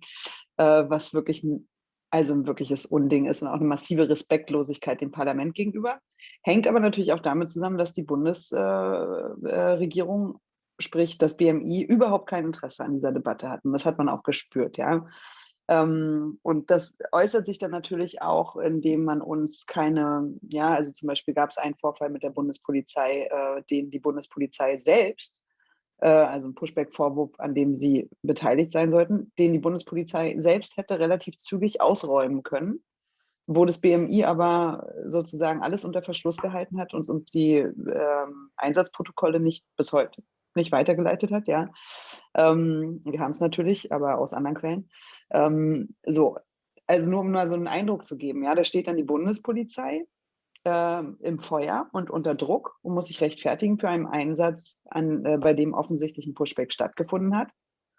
äh, was wirklich ein, also ein wirkliches Unding ist und auch eine massive Respektlosigkeit dem Parlament gegenüber. Hängt aber natürlich auch damit zusammen, dass die Bundesregierung, äh, sprich das BMI, überhaupt kein Interesse an dieser Debatte hatten. Das hat man auch gespürt, ja. Ähm, und das äußert sich dann natürlich auch, indem man uns keine, ja, also zum Beispiel gab es einen Vorfall mit der Bundespolizei, äh, den die Bundespolizei selbst, äh, also ein Pushback-Vorwurf, an dem sie beteiligt sein sollten, den die Bundespolizei selbst hätte relativ zügig ausräumen können wo das BMI aber sozusagen alles unter Verschluss gehalten hat und uns die ähm, Einsatzprotokolle nicht bis heute nicht weitergeleitet hat, ja. Ähm, wir haben es natürlich, aber aus anderen Quellen. Ähm, so, also nur um mal so einen Eindruck zu geben, ja, da steht dann die Bundespolizei äh, im Feuer und unter Druck und muss sich rechtfertigen für einen Einsatz, an, äh, bei dem offensichtlich ein Pushback stattgefunden hat.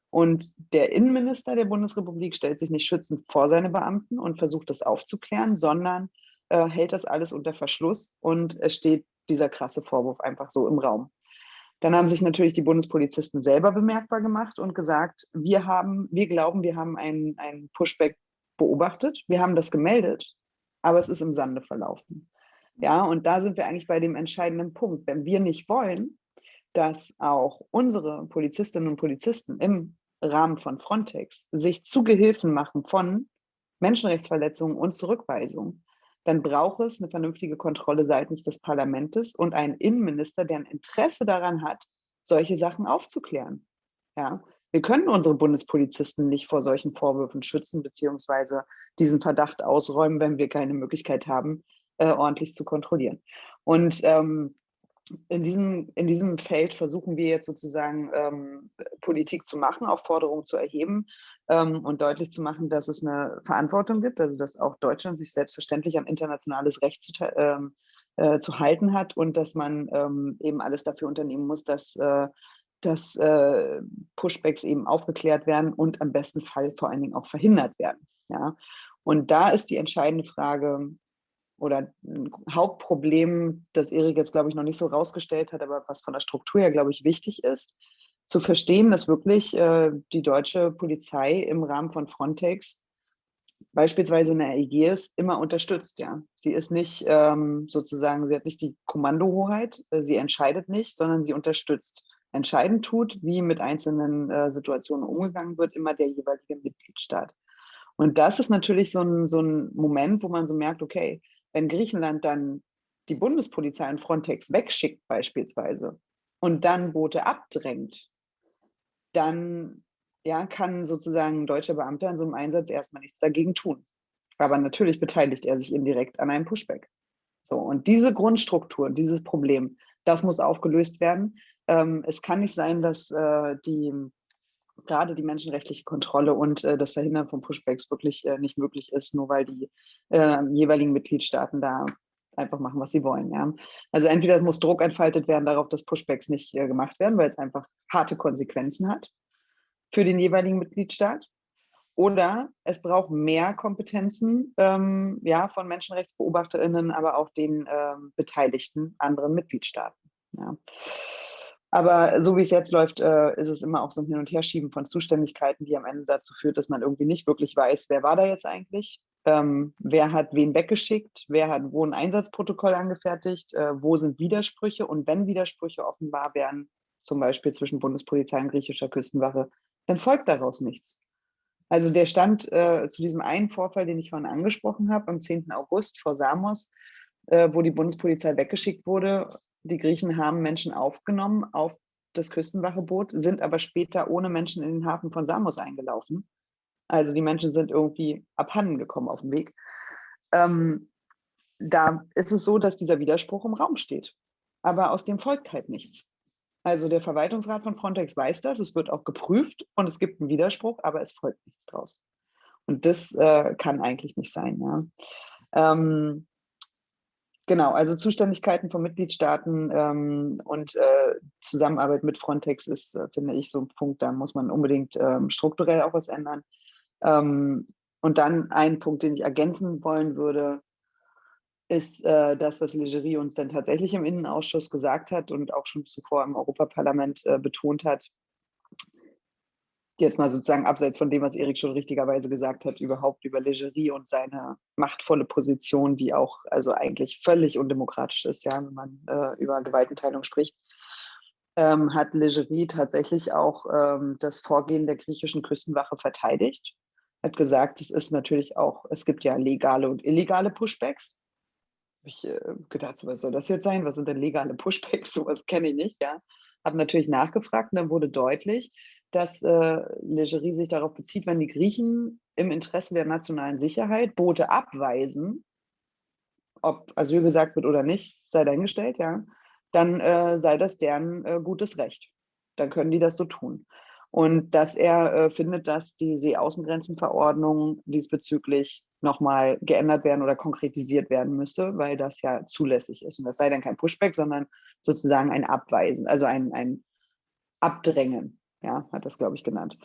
Und der Innenminister der Bundesrepublik stellt sich nicht schützend vor seine Beamten und versucht das aufzuklären, sondern äh, hält das alles unter Verschluss und es steht dieser krasse Vorwurf einfach so im Raum. Dann haben sich natürlich die Bundespolizisten selber bemerkbar gemacht und gesagt, wir haben, wir glauben, wir haben einen, einen Pushback beobachtet, wir haben das gemeldet, aber es ist im Sande verlaufen. Ja, und da sind wir eigentlich bei dem entscheidenden Punkt. Wenn wir nicht wollen, dass auch unsere Polizistinnen und Polizisten im Rahmen von Frontex sich zu Gehilfen machen von Menschenrechtsverletzungen und Zurückweisungen, dann braucht es eine vernünftige Kontrolle seitens des Parlaments und einen Innenminister, der ein Interesse daran hat, solche Sachen aufzuklären. Ja, wir können unsere Bundespolizisten nicht vor solchen Vorwürfen schützen, beziehungsweise diesen Verdacht ausräumen, wenn wir keine Möglichkeit haben, äh, ordentlich zu kontrollieren. Und ähm, in diesem, in diesem Feld versuchen wir jetzt sozusagen ähm, Politik zu machen, auch Forderungen zu erheben ähm, und deutlich zu machen, dass es eine Verantwortung gibt, also dass auch Deutschland sich selbstverständlich an internationales Recht zu, ähm, äh, zu halten hat und dass man ähm, eben alles dafür unternehmen muss, dass, äh, dass äh, Pushbacks eben aufgeklärt werden und am besten Fall vor allen Dingen auch verhindert werden. Ja? Und da ist die entscheidende Frage, oder ein Hauptproblem, das Erik jetzt, glaube ich, noch nicht so rausgestellt hat, aber was von der Struktur her, glaube ich, wichtig ist, zu verstehen, dass wirklich äh, die deutsche Polizei im Rahmen von Frontex beispielsweise in der Aegis immer unterstützt. Ja, Sie ist nicht ähm, sozusagen, sie hat nicht die Kommandohoheit, äh, sie entscheidet nicht, sondern sie unterstützt. Entscheidend tut, wie mit einzelnen äh, Situationen umgegangen wird, immer der jeweilige Mitgliedstaat. Und das ist natürlich so ein, so ein Moment, wo man so merkt, okay, wenn Griechenland dann die Bundespolizei und Frontex wegschickt beispielsweise und dann Boote abdrängt, dann ja, kann sozusagen ein deutscher Beamter in so einem Einsatz erstmal nichts dagegen tun. Aber natürlich beteiligt er sich indirekt an einem Pushback. So, und diese Grundstruktur, dieses Problem, das muss aufgelöst werden. Ähm, es kann nicht sein, dass äh, die gerade die menschenrechtliche Kontrolle und äh, das Verhindern von Pushbacks wirklich äh, nicht möglich ist, nur weil die äh, jeweiligen Mitgliedstaaten da einfach machen, was sie wollen. Ja. Also entweder muss Druck entfaltet werden darauf, dass Pushbacks nicht äh, gemacht werden, weil es einfach harte Konsequenzen hat für den jeweiligen Mitgliedstaat. Oder es braucht mehr Kompetenzen ähm, ja, von MenschenrechtsbeobachterInnen, aber auch den ähm, beteiligten anderen Mitgliedstaaten. Ja. Aber so wie es jetzt läuft, äh, ist es immer auch so ein Hin- und Herschieben von Zuständigkeiten, die am Ende dazu führt, dass man irgendwie nicht wirklich weiß, wer war da jetzt eigentlich, ähm, wer hat wen weggeschickt, wer hat wo ein Einsatzprotokoll angefertigt, äh, wo sind Widersprüche und wenn Widersprüche offenbar werden, zum Beispiel zwischen Bundespolizei und griechischer Küstenwache, dann folgt daraus nichts. Also der Stand äh, zu diesem einen Vorfall, den ich vorhin angesprochen habe, am 10. August vor Samos, äh, wo die Bundespolizei weggeschickt wurde, die Griechen haben Menschen aufgenommen auf das Küstenwacheboot, sind aber später ohne Menschen in den Hafen von Samos eingelaufen. Also die Menschen sind irgendwie abhanden gekommen auf dem Weg. Ähm, da ist es so, dass dieser Widerspruch im Raum steht. Aber aus dem folgt halt nichts. Also der Verwaltungsrat von Frontex weiß das, es wird auch geprüft und es gibt einen Widerspruch, aber es folgt nichts draus. Und das äh, kann eigentlich nicht sein. Ja. Ähm, Genau, also Zuständigkeiten von Mitgliedstaaten ähm, und äh, Zusammenarbeit mit Frontex ist, äh, finde ich, so ein Punkt, da muss man unbedingt ähm, strukturell auch was ändern. Ähm, und dann ein Punkt, den ich ergänzen wollen würde, ist äh, das, was Legerie uns dann tatsächlich im Innenausschuss gesagt hat und auch schon zuvor im Europaparlament äh, betont hat, jetzt mal sozusagen abseits von dem, was Erik schon richtigerweise gesagt hat, überhaupt über Legerie und seine machtvolle Position, die auch also eigentlich völlig undemokratisch ist, ja, wenn man äh, über Gewaltenteilung spricht, ähm, hat Legerie tatsächlich auch ähm, das Vorgehen der griechischen Küstenwache verteidigt hat gesagt, es ist natürlich auch, es gibt ja legale und illegale Pushbacks. Ich äh, gedacht, was soll das jetzt sein? Was sind denn legale Pushbacks? <laughs> Sowas kenne ich nicht, ja. Habe natürlich nachgefragt und dann wurde deutlich, dass äh, Legerie sich darauf bezieht, wenn die Griechen im Interesse der nationalen Sicherheit Boote abweisen, ob Asyl gesagt wird oder nicht, sei dahingestellt, ja, dann äh, sei das deren äh, gutes Recht. Dann können die das so tun. Und dass er äh, findet, dass die Seeaußengrenzenverordnung diesbezüglich nochmal geändert werden oder konkretisiert werden müsse, weil das ja zulässig ist. Und das sei dann kein Pushback, sondern sozusagen ein Abweisen, also ein, ein Abdrängen, ja, hat das, glaube ich, genannt.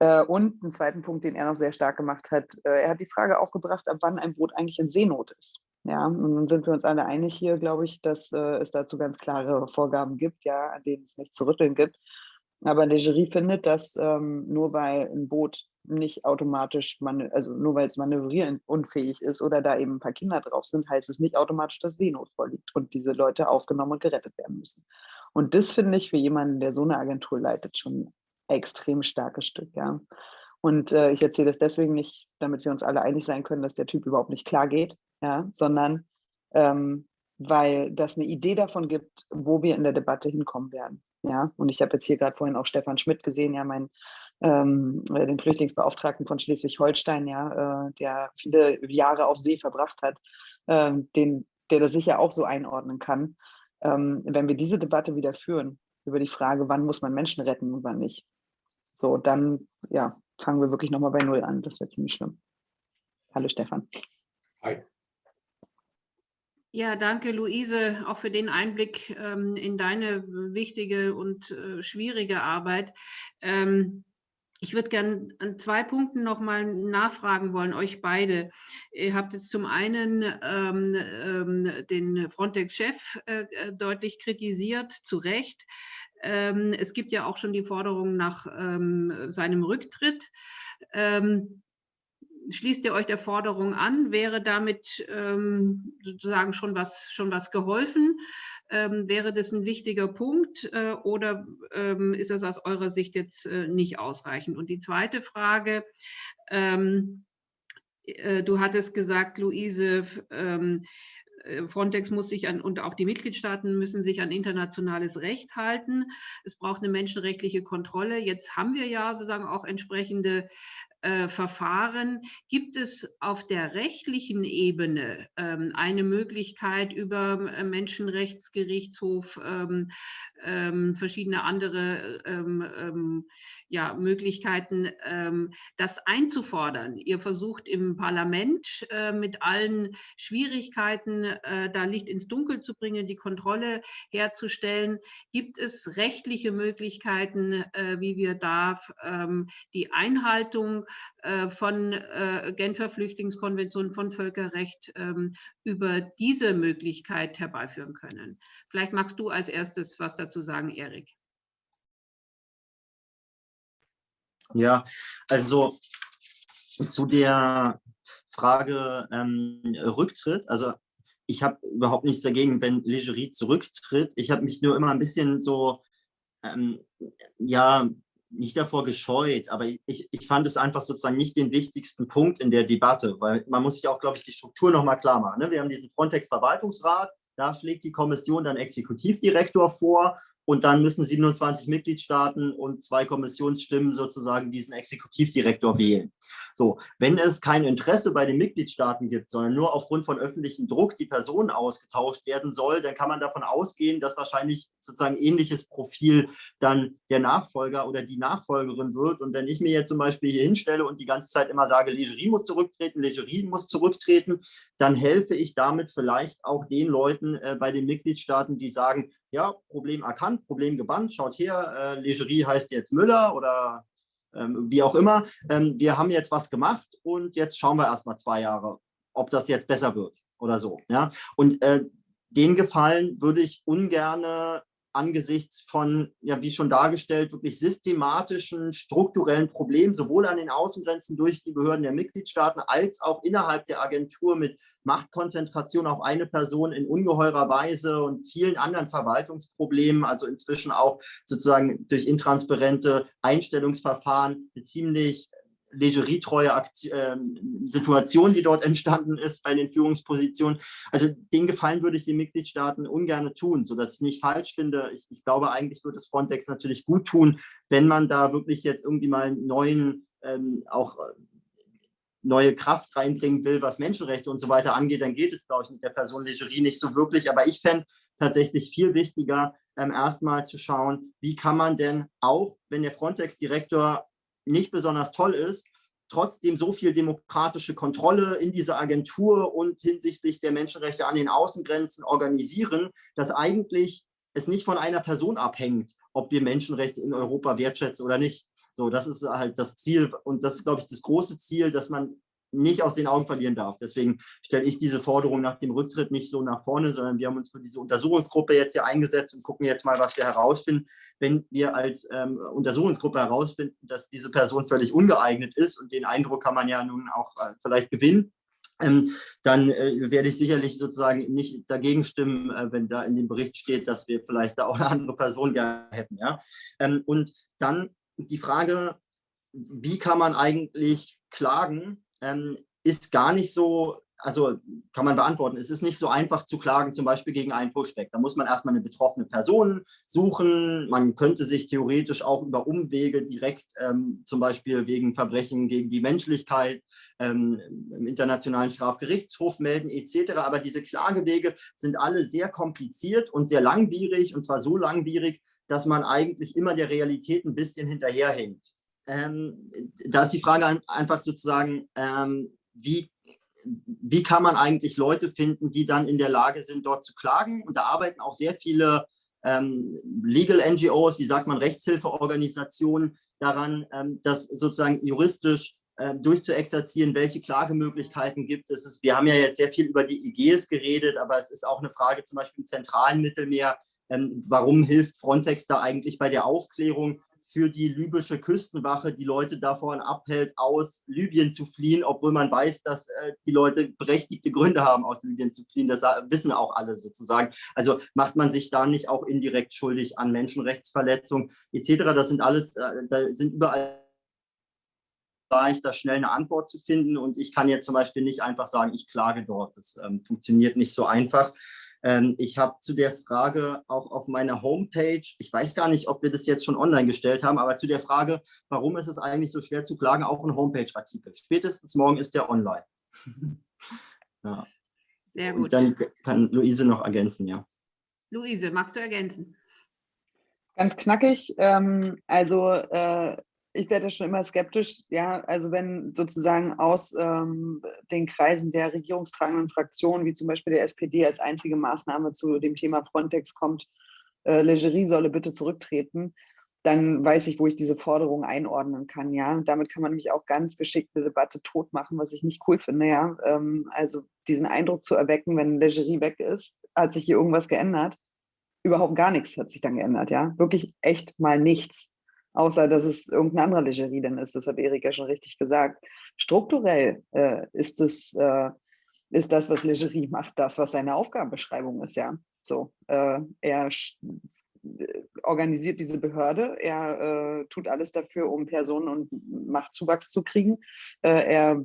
Äh, und einen zweiten Punkt, den er noch sehr stark gemacht hat, äh, er hat die Frage aufgebracht, ab wann ein Boot eigentlich in Seenot ist. Ja, und dann sind wir uns alle einig hier, glaube ich, dass äh, es dazu ganz klare Vorgaben gibt, ja, an denen es nicht zu rütteln gibt. Aber Legerie findet, dass ähm, nur weil ein Boot nicht automatisch, also nur weil es manövrierunfähig ist oder da eben ein paar Kinder drauf sind, heißt es nicht automatisch, dass Seenot vorliegt und diese Leute aufgenommen und gerettet werden müssen. Und das finde ich für jemanden, der so eine Agentur leitet, schon ein extrem starkes Stück, ja. Und äh, ich erzähle das deswegen nicht, damit wir uns alle einig sein können, dass der Typ überhaupt nicht klar geht, ja, sondern ähm, weil das eine Idee davon gibt, wo wir in der Debatte hinkommen werden. Ja, und ich habe jetzt hier gerade vorhin auch Stefan Schmidt gesehen, ja, mein, ähm, äh, den Flüchtlingsbeauftragten von Schleswig-Holstein, ja, äh, der viele Jahre auf See verbracht hat, äh, den, der das sicher auch so einordnen kann. Ähm, wenn wir diese Debatte wieder führen, über die Frage, wann muss man Menschen retten und wann nicht, so, dann ja, fangen wir wirklich nochmal bei Null an. Das wäre ziemlich schlimm. Hallo Stefan. Hi. Ja, danke Luise, auch für den Einblick ähm, in deine wichtige und äh, schwierige Arbeit. Ähm, ich würde gerne an zwei Punkten nochmal nachfragen wollen, euch beide. Ihr habt jetzt zum einen ähm, ähm den Frontex-Chef äh, äh, deutlich kritisiert, zu Recht. Ähm, es gibt ja auch schon die Forderung nach ähm, seinem Rücktritt schließt ihr euch der Forderung an? Wäre damit ähm, sozusagen schon was, schon was geholfen? Ähm, wäre das ein wichtiger Punkt äh, oder ähm, ist das aus eurer Sicht jetzt äh, nicht ausreichend? Und die zweite Frage, ähm, äh, du hattest gesagt, Luise, ähm, äh, Frontex muss sich an, und auch die Mitgliedstaaten müssen sich an internationales Recht halten. Es braucht eine menschenrechtliche Kontrolle. Jetzt haben wir ja sozusagen auch entsprechende äh, Verfahren. Gibt es auf der rechtlichen Ebene ähm, eine Möglichkeit über äh, Menschenrechtsgerichtshof, ähm, ähm, verschiedene andere ähm, ähm, ja, Möglichkeiten, ähm, das einzufordern. Ihr versucht im Parlament äh, mit allen Schwierigkeiten äh, da Licht ins Dunkel zu bringen, die Kontrolle herzustellen. Gibt es rechtliche Möglichkeiten, wie wir da die Einhaltung von äh, Genfer Flüchtlingskonvention, von Völkerrecht ähm, über diese Möglichkeit herbeiführen können? Vielleicht magst du als erstes was dazu sagen, Erik. Ja, also zu der Frage ähm, Rücktritt, also ich habe überhaupt nichts dagegen, wenn Legerie zurücktritt. Ich habe mich nur immer ein bisschen so, ähm, ja, nicht davor gescheut, aber ich, ich fand es einfach sozusagen nicht den wichtigsten Punkt in der Debatte, weil man muss sich auch, glaube ich, die Struktur nochmal klar machen. Ne? Wir haben diesen Frontex-Verwaltungsrat, da schlägt die Kommission dann Exekutivdirektor vor und dann müssen 27 Mitgliedstaaten und zwei Kommissionsstimmen sozusagen diesen Exekutivdirektor wählen. So, wenn es kein Interesse bei den Mitgliedstaaten gibt, sondern nur aufgrund von öffentlichem Druck die Person ausgetauscht werden soll, dann kann man davon ausgehen, dass wahrscheinlich sozusagen ähnliches Profil dann der Nachfolger oder die Nachfolgerin wird. Und wenn ich mir jetzt zum Beispiel hier hinstelle und die ganze Zeit immer sage, Legerie muss zurücktreten, Legerie muss zurücktreten, dann helfe ich damit vielleicht auch den Leuten äh, bei den Mitgliedstaaten, die sagen, ja, Problem erkannt, Problem gebannt, schaut her, äh, Legerie heißt jetzt Müller oder wie auch immer. Ähm, wir haben jetzt was gemacht und jetzt schauen wir erst mal zwei Jahre, ob das jetzt besser wird oder so. Ja? Und äh, den Gefallen würde ich ungern angesichts von, ja, wie schon dargestellt, wirklich systematischen, strukturellen Problemen, sowohl an den Außengrenzen durch die Behörden der Mitgliedstaaten als auch innerhalb der Agentur mit Machtkonzentration auf eine Person in ungeheurer Weise und vielen anderen Verwaltungsproblemen, also inzwischen auch sozusagen durch intransparente Einstellungsverfahren eine ziemlich legeriettreue äh, Situation, die dort entstanden ist bei den Führungspositionen. Also den Gefallen würde ich den Mitgliedstaaten ungern tun, sodass ich nicht falsch finde. Ich, ich glaube, eigentlich würde es Frontex natürlich gut tun, wenn man da wirklich jetzt irgendwie mal neuen, ähm, auch neue Kraft reinbringen will, was Menschenrechte und so weiter angeht, dann geht es, glaube ich, mit der Person Legerie nicht so wirklich. Aber ich fände tatsächlich viel wichtiger, ähm, erstmal zu schauen, wie kann man denn auch, wenn der Frontex-Direktor nicht besonders toll ist, trotzdem so viel demokratische Kontrolle in dieser Agentur und hinsichtlich der Menschenrechte an den Außengrenzen organisieren, dass eigentlich es nicht von einer Person abhängt, ob wir Menschenrechte in Europa wertschätzen oder nicht. So, das ist halt das Ziel und das ist, glaube ich, das große Ziel, dass man nicht aus den Augen verlieren darf. Deswegen stelle ich diese Forderung nach dem Rücktritt nicht so nach vorne, sondern wir haben uns für diese Untersuchungsgruppe jetzt hier eingesetzt und gucken jetzt mal, was wir herausfinden. Wenn wir als ähm, Untersuchungsgruppe herausfinden, dass diese Person völlig ungeeignet ist und den Eindruck kann man ja nun auch äh, vielleicht gewinnen, ähm, dann äh, werde ich sicherlich sozusagen nicht dagegen stimmen, äh, wenn da in dem Bericht steht, dass wir vielleicht da auch eine andere Person gerne hätten. Ja? Ähm, und dann die Frage, wie kann man eigentlich klagen, ähm, ist gar nicht so, also kann man beantworten, es ist nicht so einfach zu klagen, zum Beispiel gegen einen Pushback. Da muss man erstmal eine betroffene Person suchen. Man könnte sich theoretisch auch über Umwege direkt ähm, zum Beispiel wegen Verbrechen gegen die Menschlichkeit ähm, im Internationalen Strafgerichtshof melden etc. Aber diese Klagewege sind alle sehr kompliziert und sehr langwierig und zwar so langwierig, dass man eigentlich immer der Realität ein bisschen hinterherhängt ähm, da ist die Frage einfach sozusagen, ähm, wie, wie kann man eigentlich Leute finden, die dann in der Lage sind, dort zu klagen? Und da arbeiten auch sehr viele ähm, Legal NGOs, wie sagt man, Rechtshilfeorganisationen daran, ähm, das sozusagen juristisch äh, durchzuexerzieren, welche Klagemöglichkeiten gibt es. Wir haben ja jetzt sehr viel über die IGs geredet, aber es ist auch eine Frage zum Beispiel im zentralen Mittelmeer, ähm, warum hilft Frontex da eigentlich bei der Aufklärung für die libysche Küstenwache die Leute davon abhält, aus Libyen zu fliehen, obwohl man weiß, dass äh, die Leute berechtigte Gründe haben, aus Libyen zu fliehen. Das wissen auch alle sozusagen. Also macht man sich da nicht auch indirekt schuldig an Menschenrechtsverletzungen etc. Das sind alles, äh, da sind überall leicht, da schnell eine Antwort zu finden. Und ich kann jetzt zum Beispiel nicht einfach sagen, ich klage dort. Das ähm, funktioniert nicht so einfach. Ähm, ich habe zu der Frage auch auf meiner Homepage, ich weiß gar nicht, ob wir das jetzt schon online gestellt haben, aber zu der Frage, warum ist es eigentlich so schwer zu klagen, auch ein Homepage-Artikel. Spätestens morgen ist der online. <laughs> ja. Sehr gut. Und dann kann Luise noch ergänzen, ja. Luise, magst du ergänzen? Ganz knackig. Ähm, also äh, ich werde schon immer skeptisch, ja, also wenn sozusagen aus ähm, den Kreisen der regierungstragenden Fraktionen, wie zum Beispiel der SPD, als einzige Maßnahme zu dem Thema Frontex kommt, äh, Legerie solle bitte zurücktreten, dann weiß ich, wo ich diese Forderung einordnen kann, ja. Und damit kann man nämlich auch ganz geschickt eine Debatte tot machen, was ich nicht cool finde, ja. Ähm, also diesen Eindruck zu erwecken, wenn Legerie weg ist, hat sich hier irgendwas geändert. Überhaupt gar nichts hat sich dann geändert, ja. Wirklich echt mal nichts außer dass es irgendeine andere Legerie dann ist. Das hat Erik ja schon richtig gesagt. Strukturell äh, ist, es, äh, ist das, was Legerie macht, das, was seine Aufgabenbeschreibung ist, ja. So, äh, er organisiert diese Behörde, er äh, tut alles dafür, um Personen und Machtzuwachs zu kriegen. Äh, er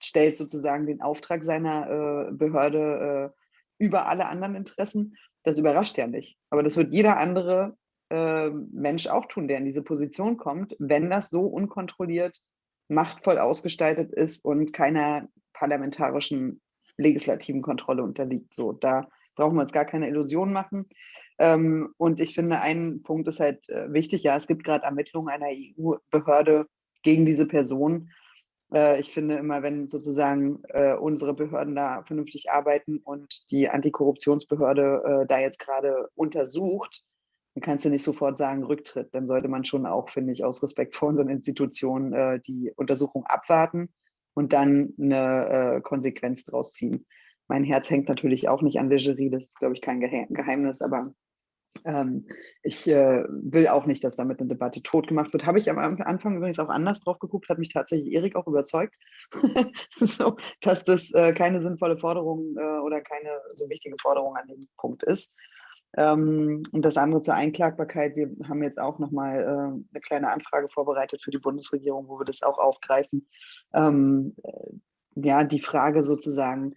stellt sozusagen den Auftrag seiner äh, Behörde über alle anderen Interessen. Das überrascht ja nicht. Aber das wird jeder andere äh, Mensch auch tun, der in diese Position kommt, wenn das so unkontrolliert, machtvoll ausgestaltet ist und keiner parlamentarischen legislativen Kontrolle unterliegt. So, da brauchen wir uns gar keine Illusionen machen. Ähm, und ich finde, ein Punkt ist halt äh, wichtig, ja, es gibt gerade Ermittlungen einer EU-Behörde gegen diese Person. Äh, ich finde immer, wenn sozusagen äh, unsere Behörden da vernünftig arbeiten und die Antikorruptionsbehörde äh, da jetzt gerade untersucht, dann kannst du nicht sofort sagen Rücktritt. Dann sollte man schon auch, finde ich, aus Respekt vor unseren Institutionen äh, die Untersuchung abwarten und dann eine äh, Konsequenz draus ziehen. Mein Herz hängt natürlich auch nicht an Legerie, das ist, glaube ich, kein Geheimnis, aber ähm, ich äh, will auch nicht, dass damit eine Debatte tot gemacht wird. Habe ich am Anfang übrigens auch anders drauf geguckt, hat mich tatsächlich Erik auch überzeugt, <laughs> so, dass das äh, keine sinnvolle Forderung äh, oder keine so wichtige Forderung an dem Punkt ist. Ähm, und das andere zur Einklagbarkeit. Wir haben jetzt auch nochmal äh, eine kleine Anfrage vorbereitet für die Bundesregierung, wo wir das auch aufgreifen. Ähm, äh, ja, die Frage sozusagen,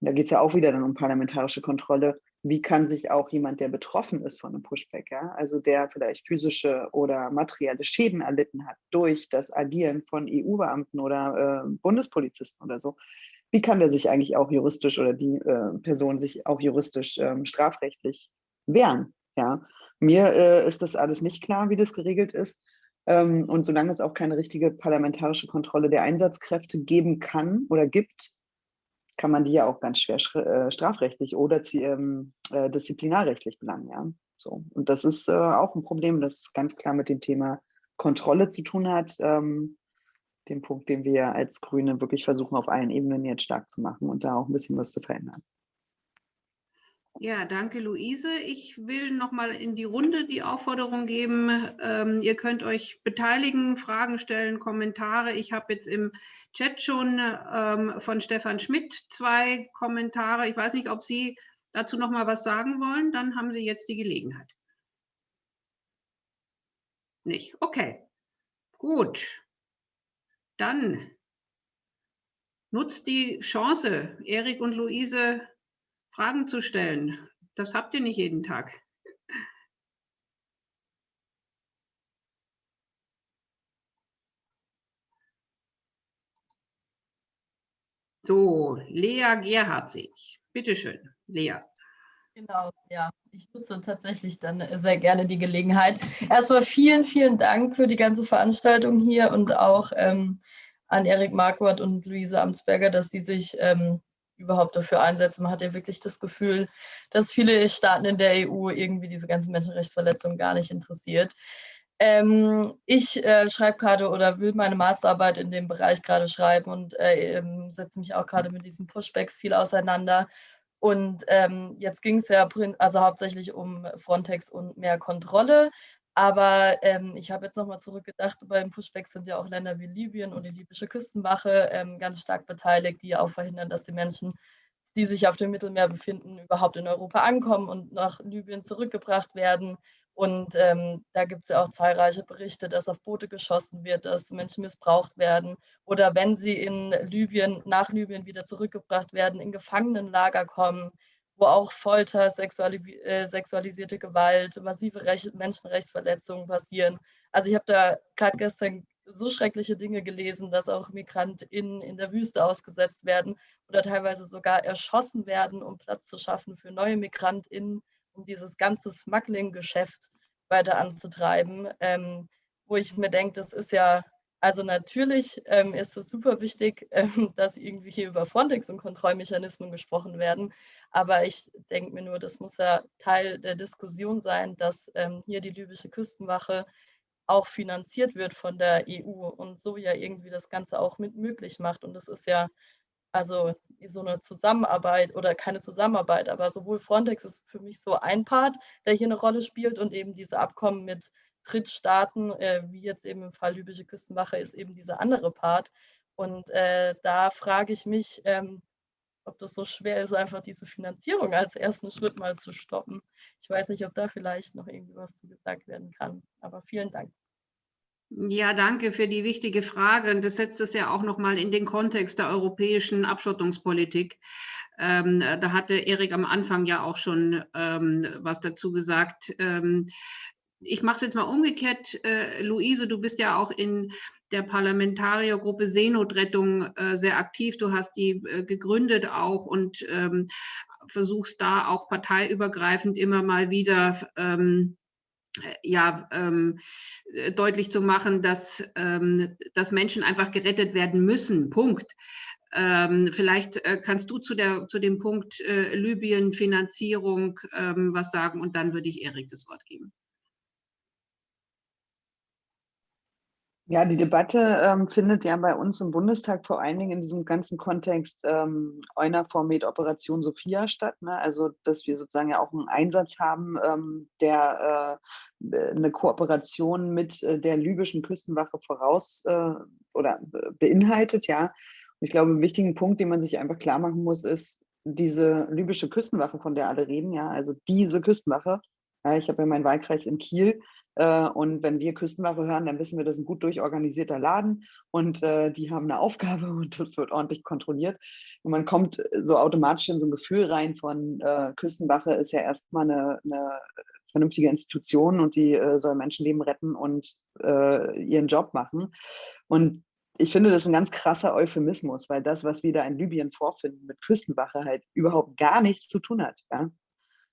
da geht es ja auch wieder dann um parlamentarische Kontrolle. Wie kann sich auch jemand, der betroffen ist von einem Pushback, ja, also der vielleicht physische oder materielle Schäden erlitten hat durch das Agieren von EU-Beamten oder äh, Bundespolizisten oder so, wie kann der sich eigentlich auch juristisch oder die äh, Person sich auch juristisch ähm, strafrechtlich wehren? Ja, mir äh, ist das alles nicht klar, wie das geregelt ist. Ähm, und solange es auch keine richtige parlamentarische Kontrolle der Einsatzkräfte geben kann oder gibt, kann man die ja auch ganz schwer äh, strafrechtlich oder ähm, äh, disziplinarrechtlich belangen. Ja? So. Und das ist äh, auch ein Problem, das ganz klar mit dem Thema Kontrolle zu tun hat. Ähm, den Punkt, den wir als Grüne wirklich versuchen, auf allen Ebenen jetzt stark zu machen und da auch ein bisschen was zu verändern. Ja, danke, Luise. Ich will noch mal in die Runde die Aufforderung geben. Ähm, ihr könnt euch beteiligen, Fragen stellen, Kommentare. Ich habe jetzt im Chat schon ähm, von Stefan Schmidt zwei Kommentare. Ich weiß nicht, ob Sie dazu noch mal was sagen wollen. Dann haben Sie jetzt die Gelegenheit. Nicht? Okay. Gut. Dann nutzt die Chance, Erik und Luise Fragen zu stellen. Das habt ihr nicht jeden Tag. So, Lea Gerhardzig. Bitte schön, Lea. Genau, ja. Ich nutze tatsächlich dann sehr gerne die Gelegenheit. Erstmal vielen, vielen Dank für die ganze Veranstaltung hier und auch ähm, an Erik Marquardt und Luise Amtsberger, dass sie sich ähm, überhaupt dafür einsetzen. Man hat ja wirklich das Gefühl, dass viele Staaten in der EU irgendwie diese ganzen Menschenrechtsverletzungen gar nicht interessiert. Ähm, ich äh, schreibe gerade oder will meine Masterarbeit in dem Bereich gerade schreiben und äh, ähm, setze mich auch gerade mit diesen Pushbacks viel auseinander. Und ähm, jetzt ging es ja also hauptsächlich um Frontex und mehr Kontrolle. Aber ähm, ich habe jetzt nochmal zurückgedacht, beim Pushback sind ja auch Länder wie Libyen und die libysche Küstenwache ähm, ganz stark beteiligt, die auch verhindern, dass die Menschen, die sich auf dem Mittelmeer befinden, überhaupt in Europa ankommen und nach Libyen zurückgebracht werden. Und ähm, da gibt es ja auch zahlreiche Berichte, dass auf Boote geschossen wird, dass Menschen missbraucht werden oder wenn sie in Libyen, nach Libyen wieder zurückgebracht werden, in Gefangenenlager kommen wo auch Folter, sexuali äh, sexualisierte Gewalt, massive Rech Menschenrechtsverletzungen passieren. Also ich habe da gerade gestern so schreckliche Dinge gelesen, dass auch MigrantInnen in der Wüste ausgesetzt werden oder teilweise sogar erschossen werden, um Platz zu schaffen für neue MigrantInnen, um dieses ganze Smuggling-Geschäft weiter anzutreiben. Ähm, wo ich mir denke, das ist ja also natürlich ähm, ist es super wichtig, <laughs> ähm, dass irgendwie hier über Frontex und Kontrollmechanismen gesprochen werden. Aber ich denke mir nur, das muss ja Teil der Diskussion sein, dass ähm, hier die libysche Küstenwache auch finanziert wird von der EU und so ja irgendwie das Ganze auch mit möglich macht. Und das ist ja also so eine Zusammenarbeit oder keine Zusammenarbeit, aber sowohl Frontex ist für mich so ein Part, der hier eine Rolle spielt und eben diese Abkommen mit Drittstaaten, äh, wie jetzt eben im Fall libysche Küstenwache, ist eben dieser andere Part. Und äh, da frage ich mich, ähm, ob das so schwer ist, einfach diese Finanzierung als ersten Schritt mal zu stoppen. Ich weiß nicht, ob da vielleicht noch irgendwie was zu gesagt werden kann. Aber vielen Dank. Ja, danke für die wichtige Frage. Und das setzt es ja auch nochmal in den Kontext der europäischen Abschottungspolitik. Ähm, da hatte Erik am Anfang ja auch schon ähm, was dazu gesagt. Ähm, ich mache es jetzt mal umgekehrt. Äh, Luise, du bist ja auch in der Parlamentariergruppe Seenotrettung äh, sehr aktiv. Du hast die äh, gegründet auch und ähm, versuchst da auch parteiübergreifend immer mal wieder ähm, ja, ähm, deutlich zu machen, dass, ähm, dass Menschen einfach gerettet werden müssen. Punkt. Ähm, vielleicht äh, kannst du zu, der, zu dem Punkt äh, Libyen, Finanzierung ähm, was sagen und dann würde ich Erik das Wort geben. Ja, die Debatte ähm, findet ja bei uns im Bundestag vor allen Dingen in diesem ganzen Kontext ähm, EUNAVFOR mit Operation Sophia statt. Ne? Also, dass wir sozusagen ja auch einen Einsatz haben, ähm, der äh, eine Kooperation mit äh, der libyschen Küstenwache voraus äh, oder beinhaltet, ja. Und ich glaube, ein wichtiger Punkt, den man sich einfach klar machen muss, ist, diese libysche Küstenwache, von der alle reden, ja, also diese Küstenwache, ja, ich habe ja meinen Wahlkreis in Kiel, äh, und wenn wir Küstenwache hören, dann wissen wir, das ist ein gut durchorganisierter Laden und äh, die haben eine <laughs> Aufgabe und das wird ordentlich kontrolliert. Und man kommt so automatisch in so ein Gefühl rein von äh, Küstenwache ist ja erstmal eine, eine vernünftige Institution und die äh, soll Menschenleben retten und äh, ihren Job machen. Und ich finde, das ist ein ganz krasser Euphemismus, weil das, was wir da in Libyen vorfinden, mit Küstenwache halt überhaupt gar nichts zu tun hat. Ja?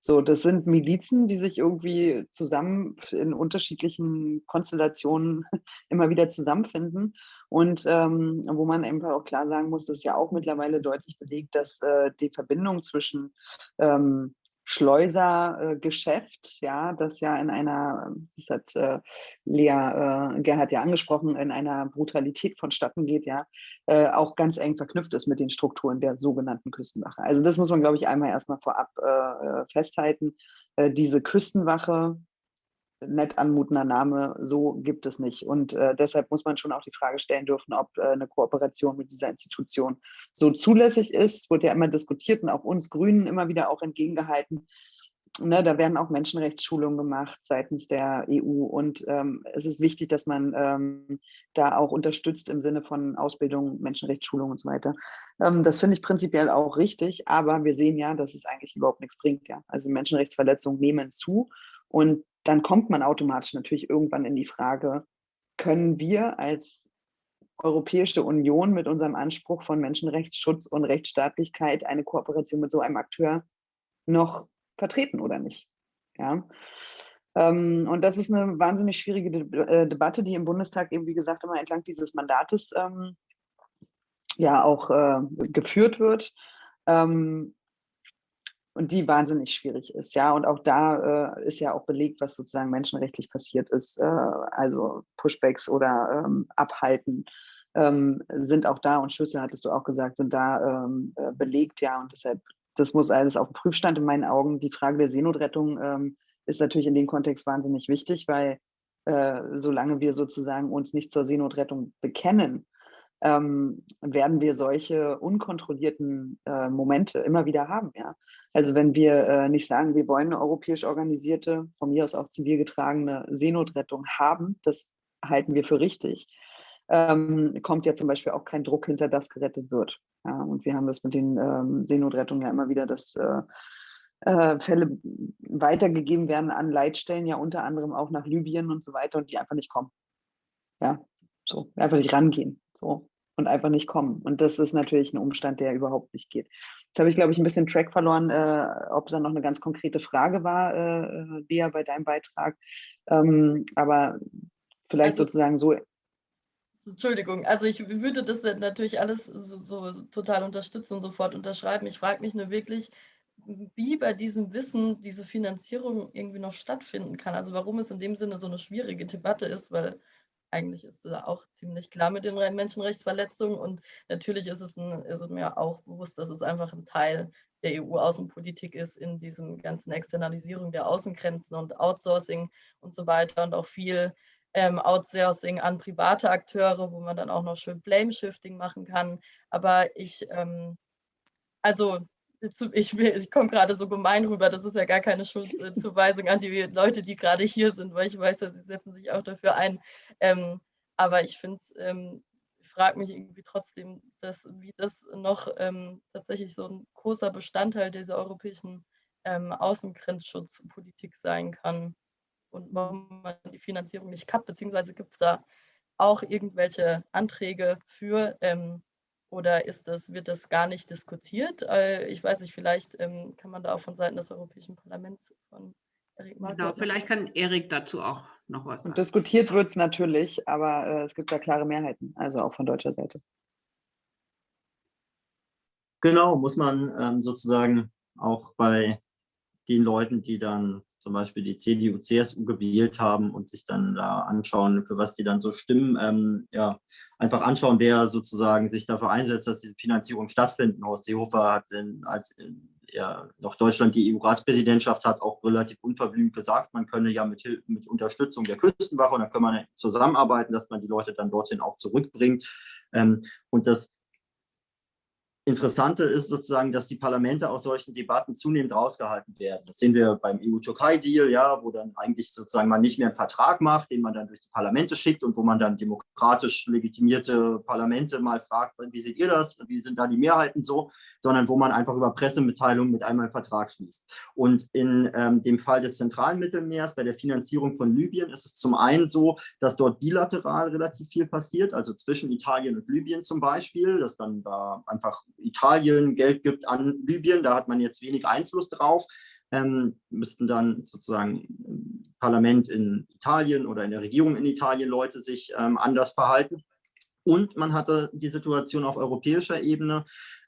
So, das sind Milizen, die sich irgendwie zusammen in unterschiedlichen Konstellationen <laughs> immer wieder zusammenfinden. Und ähm, wo man einfach auch klar sagen muss, ist ja auch mittlerweile deutlich belegt, dass äh, die Verbindung zwischen ähm, Schleusergeschäft, äh, ja, das ja in einer, das hat äh, Lea äh, Gerhard ja angesprochen, in einer Brutalität vonstatten geht, ja, äh, auch ganz eng verknüpft ist mit den Strukturen der sogenannten Küstenwache. Also das muss man, glaube ich, einmal erstmal vorab äh, äh, festhalten. diese Küstenwache, nett anmutender Name, so gibt es nicht. Und äh, deshalb muss man schon auch die Frage stellen dürfen, ob äh, eine Kooperation mit dieser Institution so zulässig ist. Wurde ja immer diskutiert und auch uns Grünen immer wieder auch entgegengehalten. Ne, da werden auch Menschenrechtsschulungen gemacht seitens der EU und ähm, es ist wichtig, dass man ähm, da auch unterstützt im Sinne von Ausbildung, Menschenrechtsschulung und so weiter. Ähm, das finde ich prinzipiell auch richtig, aber wir sehen ja, dass es eigentlich überhaupt nichts bringt. Ja. Also Menschenrechtsverletzungen nehmen zu und dann kommt man automatisch natürlich irgendwann in die Frage, können wir als Europäische Union mit unserem Anspruch von Menschenrechtsschutz und Rechtsstaatlichkeit eine Kooperation mit so einem Akteur noch vertreten oder nicht? Ja. Ähm, und das ist eine wahnsinnig schwierige De äh, Debatte, die im Bundestag eben, wie gesagt, immer entlang dieses Mandates ähm, ja auch äh, geführt wird. Ähm, und die wahnsinnig schwierig ist, ja. Und auch da äh, ist ja auch belegt, was sozusagen menschenrechtlich passiert ist. Äh, also Pushbacks oder ähm, Abhalten ähm, sind auch da und Schüsse, hattest du auch gesagt, sind da ähm, äh, belegt, ja. Und deshalb, das muss alles auf dem Prüfstand in meinen Augen. Die Frage der Seenotrettung ähm, ist natürlich in dem Kontext wahnsinnig wichtig, weil äh, solange wir sozusagen uns nicht zur Seenotrettung bekennen, ähm, werden wir solche unkontrollierten äh, Momente immer wieder haben. Ja? Also wenn wir äh, nicht sagen, wir wollen eine europäisch organisierte, von mir aus auch zivilgetragene Seenotrettung haben, das halten wir für richtig, ähm, kommt ja zum Beispiel auch kein Druck hinter, das gerettet wird. Ja? Und wir haben das mit den ähm, Seenotrettungen ja immer wieder, dass äh, äh Fälle weitergegeben werden an Leitstellen, ja unter anderem auch nach Libyen und so weiter und die einfach nicht kommen. Ja, so, einfach nicht rangehen. So und einfach nicht kommen. Und das ist natürlich ein Umstand, der überhaupt nicht geht. Jetzt habe ich, glaube ich, ein bisschen Track verloren, äh, ob da noch eine ganz konkrete Frage war, äh, Lea, bei deinem Beitrag. Ähm, aber vielleicht also, sozusagen so. Entschuldigung, also ich würde das natürlich alles so, so total unterstützen und sofort unterschreiben. Ich frage mich nur wirklich, wie bei diesem Wissen diese Finanzierung irgendwie noch stattfinden kann. Also warum es in dem Sinne so eine schwierige Debatte ist, weil eigentlich ist es auch ziemlich klar mit den Menschenrechtsverletzungen und natürlich ist es, ein, ist es mir auch bewusst, dass es einfach ein Teil der EU-Außenpolitik ist in diesem ganzen Externalisierung der Außengrenzen und Outsourcing und so weiter und auch viel ähm, Outsourcing an private Akteure, wo man dann auch noch schön Blame-Shifting machen kann. Aber ich, ähm, also ich, ich komme gerade so gemein rüber, das ist ja gar keine Schuldzuweisung <laughs> an die Leute, die gerade hier sind, weil ich weiß, dass sie setzen sich auch dafür ein. Ähm, aber ich finde es, ähm, frage mich irgendwie trotzdem, dass, wie das noch ähm, tatsächlich so ein großer Bestandteil dieser europäischen ähm, Außengrenzschutzpolitik sein kann und warum man die Finanzierung nicht kappt, beziehungsweise gibt es da auch irgendwelche Anträge für, ähm, oder ist das, wird das gar nicht diskutiert? Äh, ich weiß nicht, vielleicht ähm, kann man da auch von Seiten des Europäischen Parlaments von Erik Genau, vielleicht kann Erik dazu auch noch was sagen. Diskutiert wird es natürlich, aber äh, es gibt da klare Mehrheiten, also auch von deutscher Seite. Genau, muss man ähm, sozusagen auch bei den Leuten, die dann zum Beispiel die CDU, CSU gewählt haben und sich dann da anschauen, für was die dann so stimmen, ähm, ja, einfach anschauen, wer sozusagen sich dafür einsetzt, dass diese Finanzierung stattfinden. Horst Seehofer hat in, als ja, noch Deutschland die EU-Ratspräsidentschaft hat auch relativ unverblümt gesagt, man könne ja mit, mit Unterstützung der Küstenwache und da kann man zusammenarbeiten, dass man die Leute dann dorthin auch zurückbringt. Ähm, und das Interessante ist sozusagen, dass die Parlamente aus solchen Debatten zunehmend rausgehalten werden. Das sehen wir beim EU-Türkei-Deal, ja, wo dann eigentlich sozusagen man nicht mehr einen Vertrag macht, den man dann durch die Parlamente schickt und wo man dann demokratisch legitimierte Parlamente mal fragt, wie seht ihr das, wie sind da die Mehrheiten so, sondern wo man einfach über Pressemitteilungen mit einmal einen Vertrag schließt. Und in ähm, dem Fall des zentralen Mittelmeers, bei der Finanzierung von Libyen, ist es zum einen so, dass dort bilateral relativ viel passiert, also zwischen Italien und Libyen zum Beispiel, dass dann da einfach Italien Geld gibt an Libyen, da hat man jetzt wenig Einfluss drauf, ähm, müssten dann sozusagen im Parlament in Italien oder in der Regierung in Italien Leute sich ähm, anders verhalten. Und man hatte die Situation auf europäischer Ebene,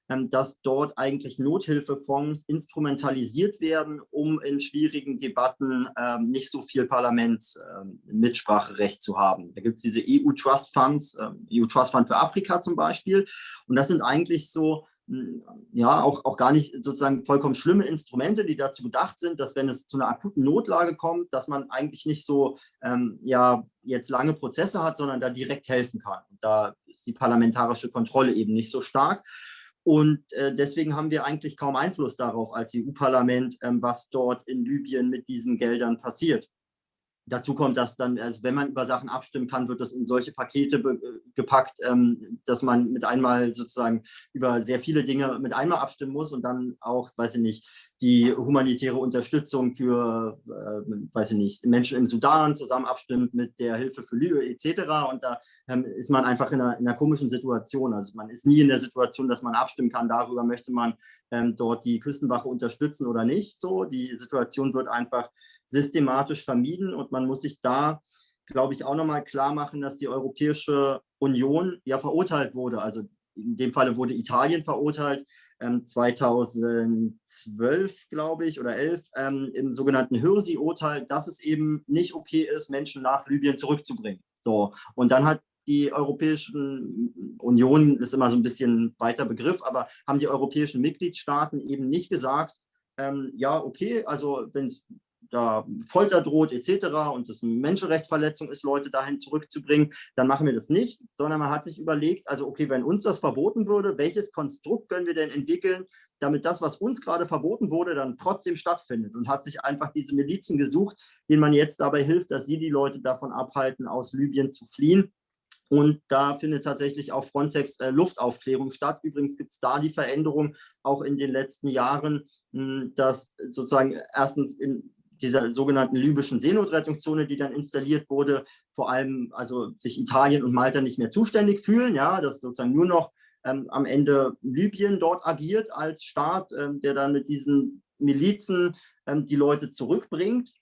dass dort eigentlich Nothilfefonds instrumentalisiert werden, um in schwierigen Debatten ähm, nicht so viel Parlamentsmitspracherecht ähm, zu haben. Da gibt es diese EU-Trust Funds, EU-Trust Fund für Afrika zum Beispiel. Und das sind eigentlich so hm, ja, auch, auch gar nicht sozusagen vollkommen schlimme Instrumente, die dazu gedacht sind, dass wenn es zu einer akuten Notlage kommt, dass man eigentlich nicht so, ähm, ja, jetzt lange Prozesse hat, sondern da direkt helfen kann. Und da ist die parlamentarische Kontrolle eben nicht so stark. Und äh, deswegen haben wir eigentlich kaum Einfluss darauf als EU-Parlament, ähm, was dort in Libyen mit diesen Geldern passiert. Dazu kommt, dass dann, also wenn man über Sachen abstimmen kann, wird das in solche Pakete äh, gepackt, ähm, dass man mit einmal sozusagen über sehr viele Dinge mit einmal abstimmen muss und dann auch, weiß ich nicht, die humanitäre Unterstützung für, äh, weiß ich nicht, Menschen im Sudan zusammen abstimmt mit der Hilfe für Libyen etc. Und da ähm, ist man einfach in einer, in einer, komischen Situation. Also man ist nie in der Situation, dass man abstimmen kann, darüber möchte man ähm, dort die Küstenwache unterstützen oder nicht. So, die Situation wird einfach systematisch vermieden und man muss sich da, glaube ich, auch nochmal klar machen, dass die Europäische Union ja verurteilt wurde. Also in dem Falle wurde Italien verurteilt, 2012, ähm, glaube ich, oder 11, ähm, im sogenannten Hürsi-Urteil, dass es eben nicht okay ist, Menschen nach Libyen zurückzubringen. So, und dann hat die Europäischen Union, ist immer so ein bisschen weiter Begriff, aber haben die europäischen Mitgliedstaaten eben nicht gesagt, ähm, ja, okay, also wenn es da Folter droht etc. und es eine Menschenrechtsverletzung ist, Leute dahin zurückzubringen, dann machen wir das nicht, sondern man hat sich überlegt, also okay, wenn uns das verboten würde, welches Konstrukt können wir denn entwickeln, damit das, was uns gerade verboten wurde, dann trotzdem stattfindet und hat sich einfach diese Milizen gesucht, denen man jetzt dabei hilft, dass sie die Leute davon abhalten, aus Libyen zu fliehen. Und da findet tatsächlich auch Frontex äh, Luftaufklärung statt. Übrigens gibt es da die Veränderung auch in den letzten Jahren, mh, dass sozusagen erstens in dieser sogenannten libyschen Seenotrettungszone, die dann installiert wurde, vor allem also sich Italien und Malta nicht mehr zuständig fühlen, ja, dass sozusagen nur noch ähm, am Ende Libyen dort agiert als Staat, ähm, der dann mit diesen Milizen ähm, die Leute zurückbringt.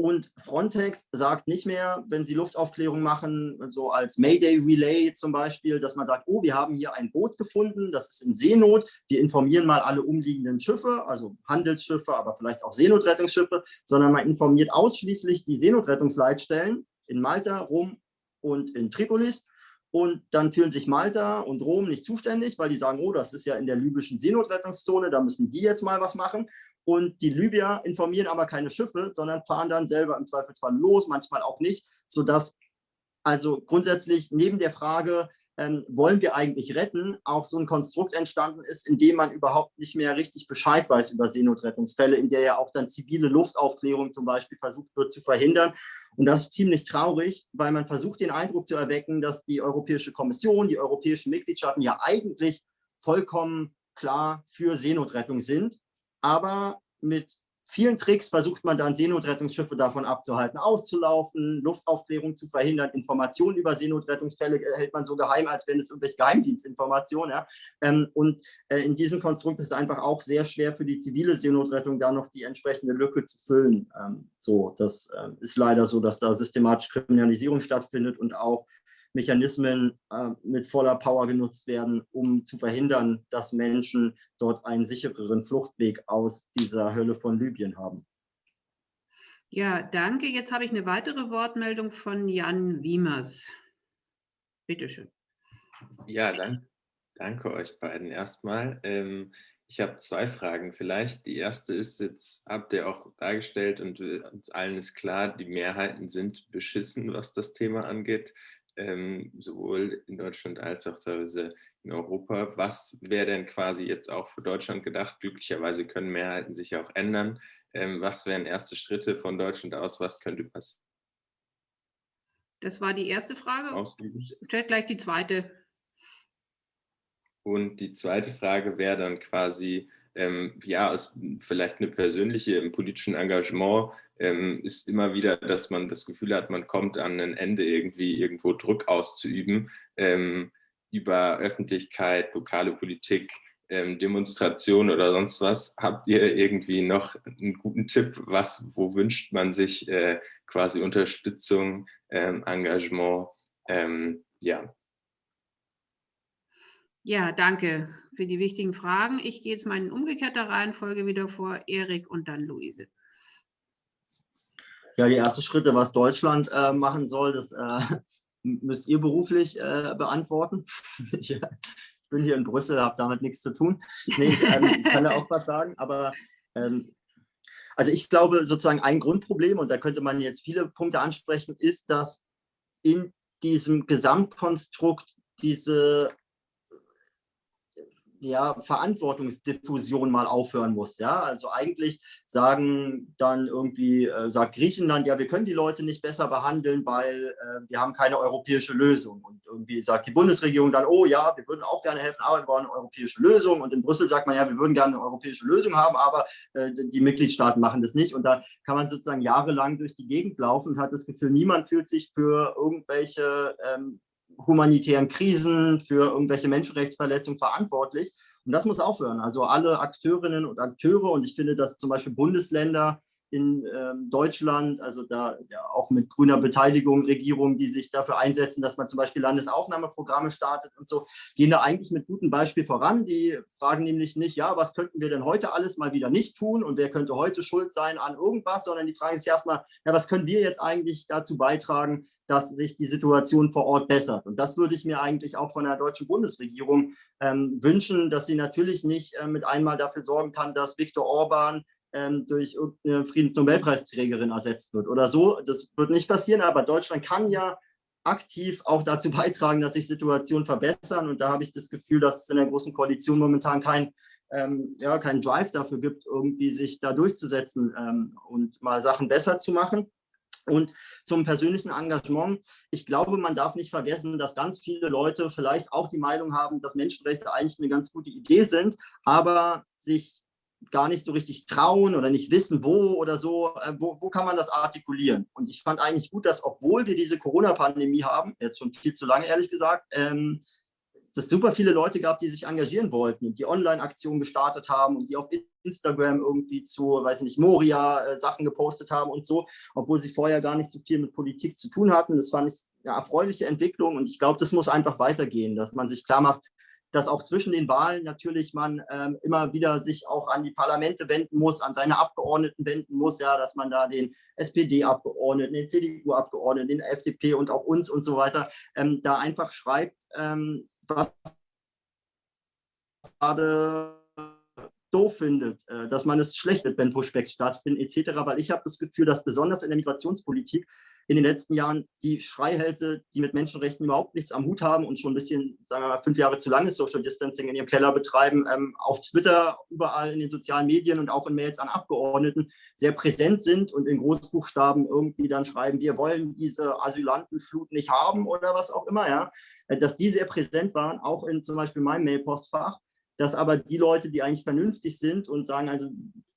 Und Frontex sagt nicht mehr, wenn sie Luftaufklärung machen, so als Mayday Relay zum Beispiel, dass man sagt, oh, wir haben hier ein Boot gefunden, das ist in Seenot, wir informieren mal alle umliegenden Schiffe, also Handelsschiffe, aber vielleicht auch Seenotrettungsschiffe, sondern man informiert ausschließlich die Seenotrettungsleitstellen in Malta, Rom und in Tripolis und dann fühlen sich Malta und Rom nicht zuständig, weil die sagen, oh, das ist ja in der libyschen Seenotrettungszone, da müssen die jetzt mal was machen. Und die Libyer informieren aber keine Schiffe, sondern fahren dann selber im Zweifelsfall los, manchmal auch nicht, sodass also grundsätzlich neben der Frage, ähm, wollen wir eigentlich retten, auch so ein Konstrukt entstanden ist, in dem man überhaupt nicht mehr richtig Bescheid weiß über Seenotrettungsfälle, in der ja auch dann zivile Luftaufklärung zum Beispiel versucht wird zu verhindern. Und das ist ziemlich traurig, weil man versucht, den Eindruck zu erwecken, dass die Europäische Kommission, die europäischen Mitgliedstaaten ja eigentlich vollkommen klar für Seenotrettung sind, aber mit vielen Tricks versucht man dann Seenotrettungsschiffe davon abzuhalten, auszulaufen, Luftaufklärung zu verhindern, Informationen über Seenotrettungsfälle hält man so geheim, als wenn es irgendwelche Geheimdienstinformationen. Ja. Ähm, und äh, in diesem Konstrukt ist es einfach auch sehr schwer für die zivile Seenotrettung da noch die entsprechende Lücke zu füllen. Ähm, so, das äh, ist leider so, dass da systematisch Kriminalisierung stattfindet und auch Mechanismen äh, mit voller Power genutzt werden, um zu verhindern, dass Menschen dort einen sichereren Fluchtweg aus dieser Hölle von Libyen haben. Ja, danke. Jetzt habe ich eine weitere Wortmeldung von Jan Wiemers. Bitte schön. Ja, dann, danke euch beiden erstmal. Ähm, ich habe zwei Fragen vielleicht. Die erste ist, jetzt habt ihr auch dargestellt und uns allen ist klar, die Mehrheiten sind beschissen, was das Thema angeht. Ähm, sowohl in Deutschland als auch teilweise in Europa. Was wäre denn quasi jetzt auch für Deutschland gedacht? Glücklicherweise können Mehrheiten sich auch ändern. Ähm, was wären erste Schritte von Deutschland aus? Was könnte passieren? Das war die erste Frage. Ausüben. Stellt gleich die zweite. Und die zweite Frage wäre dann quasi, ähm, ja, aus vielleicht eine persönliche im politischen Engagement ähm, ist immer wieder, dass man das Gefühl hat, man kommt an ein Ende irgendwie irgendwo Druck auszuüben ähm, über Öffentlichkeit, lokale Politik, ähm, Demonstration oder sonst was. Habt ihr irgendwie noch einen guten Tipp, was, wo wünscht man sich äh, quasi Unterstützung, ähm, Engagement? Ähm, ja. Ja, danke für die wichtigen Fragen. Ich gehe jetzt mal in umgekehrter Reihenfolge wieder vor, Erik und dann Luise. Ja, die ersten Schritte, was Deutschland äh, machen soll, das äh, <laughs> müsst ihr beruflich äh, beantworten. <laughs> ich, bin hier in Brüssel, habe damit nichts zu tun. Nee, ich, ähm, ich kann da auch was sagen, aber ähm, also ich glaube sozusagen ein Grundproblem, und da könnte man jetzt viele Punkte ansprechen, ist, dass in diesem Gesamtkonstrukt diese ja, Verantwortungsdiffusion mal aufhören muss. Ja? Also eigentlich sagen dann irgendwie, äh, sagt Griechenland, ja, wir können die Leute nicht besser behandeln, weil äh, wir haben keine europäische Lösung. Und irgendwie sagt die Bundesregierung dann, oh ja, wir würden auch gerne helfen, aber wir wollen eine europäische Lösung. Und in Brüssel sagt man, ja, wir würden gerne eine europäische Lösung haben, aber äh, die Mitgliedstaaten machen das nicht. Und da kann man sozusagen jahrelang durch die Gegend laufen und hat das Gefühl, niemand fühlt sich für irgendwelche ähm, humanitären Krisen, für irgendwelche Menschenrechtsverletzungen verantwortlich. Und das muss aufhören. Also alle Akteurinnen und Akteure, und ich finde, dass zum Beispiel Bundesländer in ähm, Deutschland, also da ja, auch mit grüner Beteiligung, Regierungen, die sich dafür einsetzen, dass man zum Beispiel Landesaufnahmeprogramme startet und so, gehen da eigentlich mit gutem Beispiel voran. Die fragen nämlich nicht, ja, was könnten wir denn heute alles mal wieder nicht tun und wer könnte heute schuld sein an irgendwas, sondern die fragen sich erstmal, ja, was können wir jetzt eigentlich dazu beitragen, dass sich die Situation vor Ort bessert. Und das würde ich mir eigentlich auch von der deutschen Bundesregierung ähm, wünschen, dass sie natürlich nicht äh, mit einmal dafür sorgen kann, dass Viktor Orban ähm, durch irgendeine Friedensnobelpreisträgerin ersetzt wird oder so. Das wird nicht passieren, aber Deutschland kann ja aktiv auch dazu <laughs> beitragen, dass sich Situationen verbessern. Und da habe ich das Gefühl, dass es in der Großen Koalition momentan kein, ähm, ja, keinen Drive dafür gibt, irgendwie sich da durchzusetzen ähm, und mal Sachen besser zu machen. Und zum persönlichen Engagement, ich glaube, man darf nicht vergessen, dass ganz viele Leute vielleicht auch die Meinung haben, dass Menschenrechte eigentlich eine ganz gute Idee sind, aber sich gar nicht so richtig trauen oder nicht wissen, wo oder so, äh, wo, wo kann man das artikulieren? Und ich fand eigentlich gut, dass obwohl wir diese Corona-Pandemie haben, jetzt schon viel zu lange ehrlich gesagt, ähm, dass es super viele Leute gab, die sich engagieren wollten und die Online-Aktionen gestartet haben und die auf Instagram irgendwie zu, weiß ich nicht, Moria äh, Sachen gepostet haben und so, obwohl sie vorher gar nicht so viel mit Politik zu tun hatten. Das fand ich eine erfreuliche Entwicklung und ich glaube, das muss einfach weitergehen, dass man sich klar macht, dass auch zwischen den Wahlen natürlich man ähm, immer wieder sich auch an die Parlamente wenden muss, an seine Abgeordneten wenden muss, ja, dass man da den SPD-Abgeordneten, den CDU-Abgeordneten, den FDP und auch uns und so weiter ähm, da einfach schreibt, ähm, gerade doof findet, äh, dass man es schlecht findet, wenn Pushbacks stattfinden etc. Weil ich habe das Gefühl, dass besonders in der Migrationspolitik in den letzten Jahren die Schreihälse, die mit Menschenrechten überhaupt nichts am Hut haben und schon ein bisschen, sagen wir mal, fünf Jahre zu lange Social Distancing in ihrem Keller betreiben, ähm, auf Twitter, überall in den sozialen Medien und auch in Mails an Abgeordneten sehr präsent sind und in Großbuchstaben irgendwie dann schreiben, wir wollen diese Asylantenflut nicht haben oder was auch immer, ja, äh, dass die sehr präsent waren, auch in zum Beispiel meinem Mailpostfach, dass aber die Leute, die eigentlich vernünftig sind und sagen, also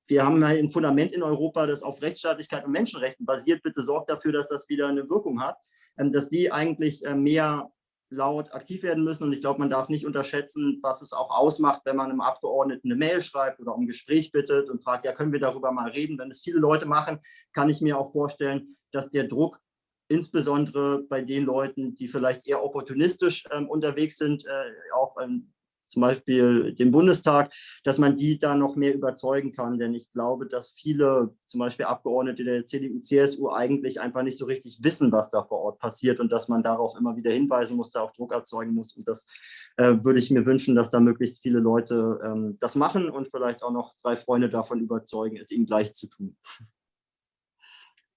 wir haben ein Fundament in Europa, das auf Rechtsstaatlichkeit und Menschenrechten basiert. Bitte sorgt dafür, dass das wieder eine Wirkung hat, ähm, dass die eigentlich äh, mehr laut aktiv werden müssen. Und ich glaube, man darf nicht unterschätzen, was es auch ausmacht, wenn man einem Abgeordneten eine Mail schreibt oder um ein Gespräch bittet und fragt, ja, können wir darüber mal reden. Wenn es viele Leute machen, kann ich mir auch vorstellen, dass der Druck insbesondere bei den Leuten, die vielleicht eher opportunistisch ähm, unterwegs sind, äh, auch ähm, zum Beispiel den Bundestag, dass man die da noch mehr überzeugen kann. Denn ich glaube, dass viele, zum Beispiel Abgeordnete der CDU, CSU, eigentlich einfach nicht so richtig wissen, was da vor Ort passiert und dass man darauf immer wieder hinweisen muss, da auch Druck erzeugen muss. Und das äh, würde ich mir wünschen, dass da möglichst viele Leute ähm, das machen und vielleicht auch noch drei Freunde davon überzeugen, es ihnen gleich zu tun.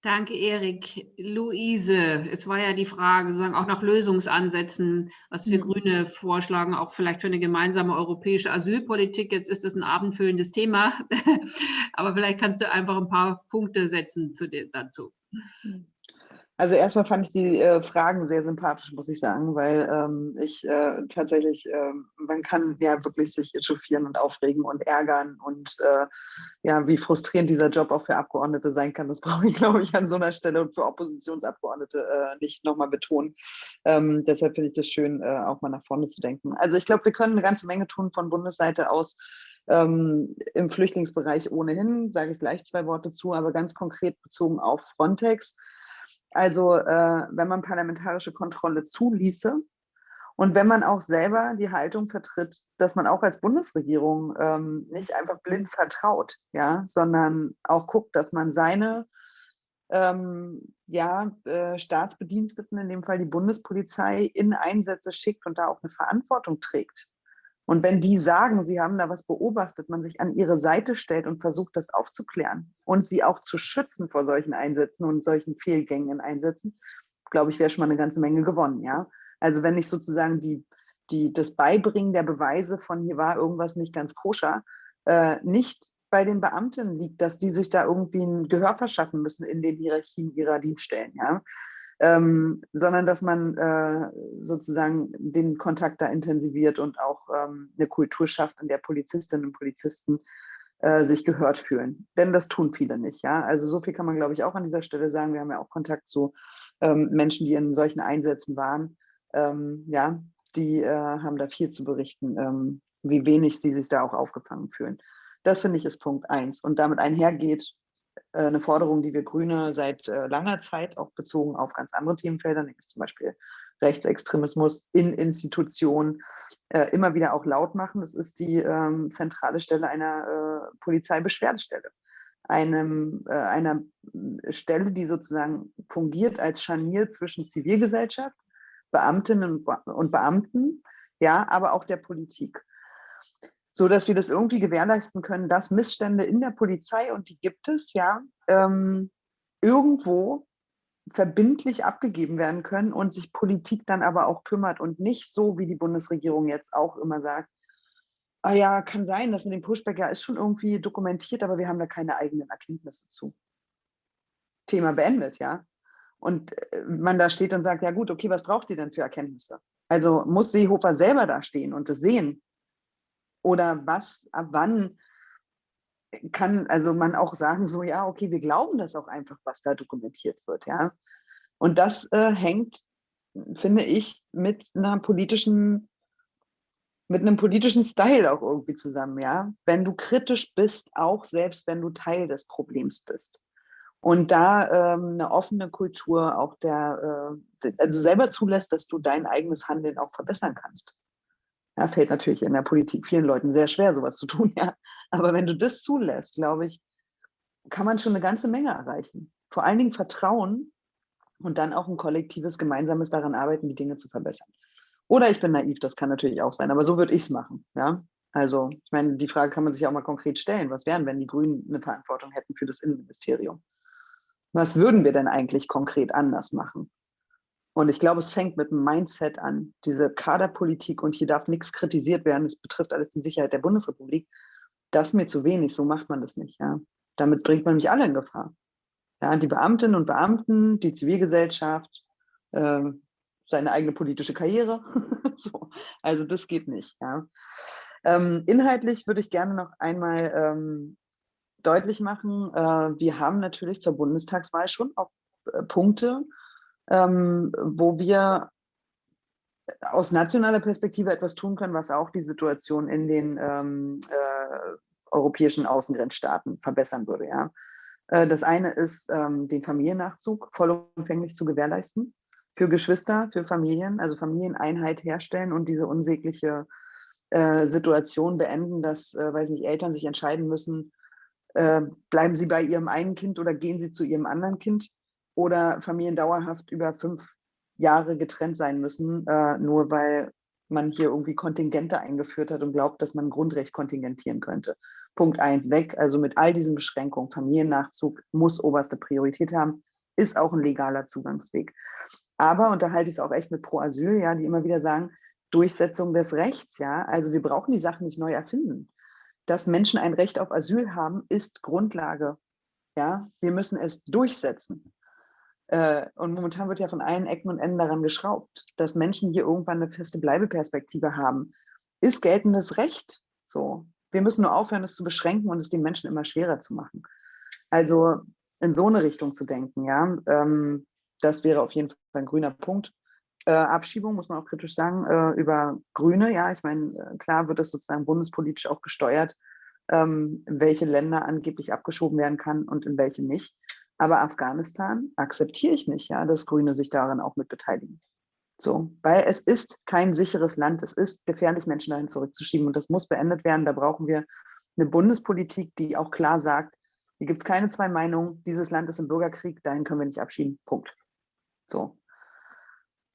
Danke, Erik. Luise, es war ja die Frage, sozusagen auch nach Lösungsansätzen, was wir mhm. Grüne vorschlagen, auch vielleicht für eine gemeinsame europäische Asylpolitik. Jetzt ist das ein abendfüllendes Thema, <laughs> aber vielleicht kannst du einfach ein paar Punkte setzen zu dir, dazu. Mhm. Also erstmal fand ich die äh, Fragen sehr sympathisch, muss ich sagen, weil ähm, ich äh, tatsächlich, äh, man kann ja wirklich sich echauffieren und aufregen und ärgern und äh, ja, wie frustrierend dieser Job auch für Abgeordnete sein kann, das <laughs> brauche ich, glaube ich, an so einer Stelle und für Oppositionsabgeordnete äh, nicht nochmal betonen. Ähm, deshalb finde ich das schön, äh, auch mal nach vorne zu denken. Also ich glaube, wir können eine ganze Menge tun von Bundesseite aus. Ähm, Im Flüchtlingsbereich ohnehin, sage ich gleich zwei Worte zu, aber ganz konkret bezogen auf Frontex. Also äh, wenn man parlamentarische Kontrolle zuließe und wenn man auch selber die Haltung vertritt, dass man auch als Bundesregierung ähm, nicht einfach blind vertraut, ja, sondern auch guckt, dass man seine ähm, ja, äh, Staatsbediensteten, in dem Fall die Bundespolizei, in Einsätze schickt und da auch eine Verantwortung trägt. Und wenn die sagen, sie haben da was beobachtet, man sich an ihre Seite stellt und versucht, das aufzuklären und sie auch zu schützen vor solchen Einsätzen und solchen Fehlgängen in Einsätzen, glaube ich, wäre schon mal eine ganze Menge gewonnen. Ja? Also wenn nicht sozusagen die, die, das Beibringen der Beweise von hier war irgendwas nicht ganz koscher, äh, nicht bei den Beamten liegt, dass die sich da irgendwie ein Gehör verschaffen müssen in den Hierarchien ihrer Dienststellen. Ja? Ähm, sondern dass man äh, sozusagen den Kontakt da intensiviert und auch ähm, eine Kultur schafft, in der Polizistinnen und Polizisten äh, sich gehört fühlen. Denn das tun viele nicht. Ja? Also so viel kann man, glaube ich, auch an dieser Stelle sagen. Wir haben ja auch Kontakt zu ähm, Menschen, die in solchen Einsätzen waren. Ähm, ja, die äh, haben da viel zu berichten, ähm, wie wenig sie sich da auch aufgefangen fühlen. Das finde ich ist Punkt eins. Und damit einhergeht eine Forderung, die wir Grüne seit äh, langer Zeit auch bezogen auf ganz andere Themenfelder, nämlich zum Beispiel Rechtsextremismus in Institutionen, äh, immer wieder auch laut machen. Das ist die ähm, zentrale Stelle einer Polizeibeschwerdestelle. Einem, einer Stelle, die sozusagen fungiert als Scharnier zwischen Zivilgesellschaft, Beamtinnen und Beamten, ja, aber auch der Politik so dass wir das irgendwie gewährleisten können, dass Missstände in der Polizei, und die gibt es ja, ähm, irgendwo verbindlich abgegeben werden können und sich Politik dann aber auch kümmert und nicht so, wie die Bundesregierung jetzt auch immer sagt, ah ja, kann sein, dass mit dem Pushback ja ist schon irgendwie dokumentiert, aber wir haben da keine eigenen Erkenntnisse zu. Thema beendet, ja. Und äh, man da steht und sagt, ja gut, okay, was braucht ihr denn für Erkenntnisse? Also muss Seehofer selber da stehen und das sehen oder was, ab wann kann also man auch sagen, so ja, okay, wir glauben das auch einfach, was da dokumentiert wird, ja. Und das äh, hängt, finde ich, mit einer politischen, mit einem politischen Style auch irgendwie zusammen, ja. Wenn du kritisch bist, auch selbst wenn du Teil des Problems bist. Und da ähm, eine offene Kultur auch der, äh, also selber zulässt, dass du dein eigenes Handeln auch verbessern kannst. Ja, fällt natürlich in der Politik vielen Leuten sehr schwer, sowas zu tun, <laughs> ja. Aber wenn du das zulässt, glaube ich, kann man schon eine ganze Menge erreichen. Vor allen Dingen Vertrauen und dann auch ein kollektives, gemeinsames daran arbeiten, die Dinge zu verbessern. Oder ich bin naiv, das kann natürlich auch sein, aber so würde ich es machen, ja. Also, ich meine, die Frage kann man sich auch mal konkret stellen. Was wären, wenn die Grünen eine Verantwortung hätten für das Innenministerium? Was würden wir denn eigentlich konkret anders machen? Und ich glaube, es fängt mit dem Mindset an, diese Kaderpolitik und hier darf nichts kritisiert werden, es betrifft alles die Sicherheit der Bundesrepublik. Das ist mir zu wenig, so macht man das nicht. Ja. Damit bringt man mich alle in Gefahr. Ja, die Beamtinnen und Beamten, die Zivilgesellschaft, äh, seine eigene politische Karriere. <laughs> so. Also das geht nicht. Ja. Ähm, inhaltlich würde ich gerne noch einmal ähm, deutlich machen, äh, wir haben natürlich zur Bundestagswahl schon auch äh, Punkte, ähm, wo wir aus nationaler Perspektive etwas tun können, was auch die Situation in den ähm, äh, europäischen Außengrenzstaaten verbessern würde. Ja. Äh, das eine ist, ähm, den Familiennachzug vollumfänglich zu gewährleisten für Geschwister, für Familien, also Familieneinheit herstellen und diese unsägliche äh, Situation beenden, dass, äh, weiß nicht, Eltern sich entscheiden müssen, äh, bleiben sie bei ihrem einen Kind oder gehen sie zu ihrem anderen Kind oder Familien dauerhaft über fünf Jahre getrennt sein müssen, äh, nur weil man hier irgendwie Kontingente eingeführt hat und glaubt, dass man Grundrecht kontingentieren könnte. Punkt eins weg, also mit all diesen Beschränkungen, Familiennachzug muss oberste Priorität haben. ist auch ein legaler Zugangsweg. Aber, und da halte ich es auch echt mit Pro Asyl, ja, die immer wieder sagen, Durchsetzung des Rechts, ja, also wir brauchen die Sachen nicht neu erfinden. Dass Menschen ein Recht auf Asyl haben, ist Grundlage. Ja, wir müssen es durchsetzen. Äh, und momentan wird ja von allen Ecken und Enden daran geschraubt, dass Menschen hier irgendwann eine feste Bleibeperspektive haben. Ist geltendes Recht so. Wir müssen nur aufhören, es zu beschränken und es den Menschen immer schwerer zu machen. Also in so eine Richtung zu denken, ja, ähm, das wäre auf jeden Fall ein grüner Punkt. Äh, Abschiebung muss man auch kritisch sagen, äh, über Grüne, ja, ich meine, klar wird das sozusagen bundespolitisch auch gesteuert, ähm, welche Länder angeblich abgeschoben werden kann und in welche nicht. Aber Afghanistan akzeptiere ich nicht, ja, dass Grüne sich daran auch mit beteiligen. So, weil es ist kein sicheres Land. Es ist gefährlich, Menschen dahin zurückzuschieben. Und das muss beendet werden. Da brauchen wir eine Bundespolitik, die auch klar sagt, hier gibt es keine zwei Meinungen. Dieses Land ist im Bürgerkrieg, dahin können wir nicht abschieben. Punkt. So.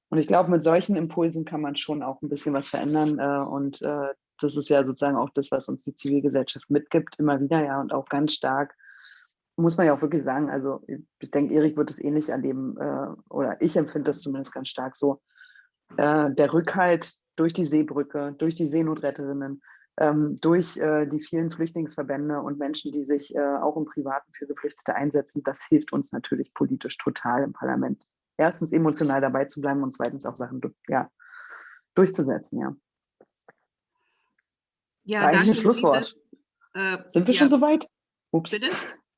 Und ich glaube, mit solchen Impulsen kann man schon auch ein bisschen was verändern. Äh, und äh, das ist ja sozusagen auch das, was uns die Zivilgesellschaft mitgibt, immer wieder, ja, und auch ganz stark muss man ja auch wirklich sagen, also ich denke, Erik wird es ähnlich erleben, äh, oder ich empfinde das zumindest ganz stark so. Äh, der Rückhalt durch die Seebrücke, durch die Seenotretterinnen, ähm, durch äh, die vielen Flüchtlingsverbände und Menschen, die sich äh, auch im Privaten für Geflüchtete einsetzen, das hilft uns natürlich politisch total im Parlament. Erstens emotional dabei zu bleiben und zweitens auch Sachen ja, durchzusetzen, ja. Ja, eigentlich ein Schlusswort. Äh, Sind wir ja. schon soweit? Ups. Bitte?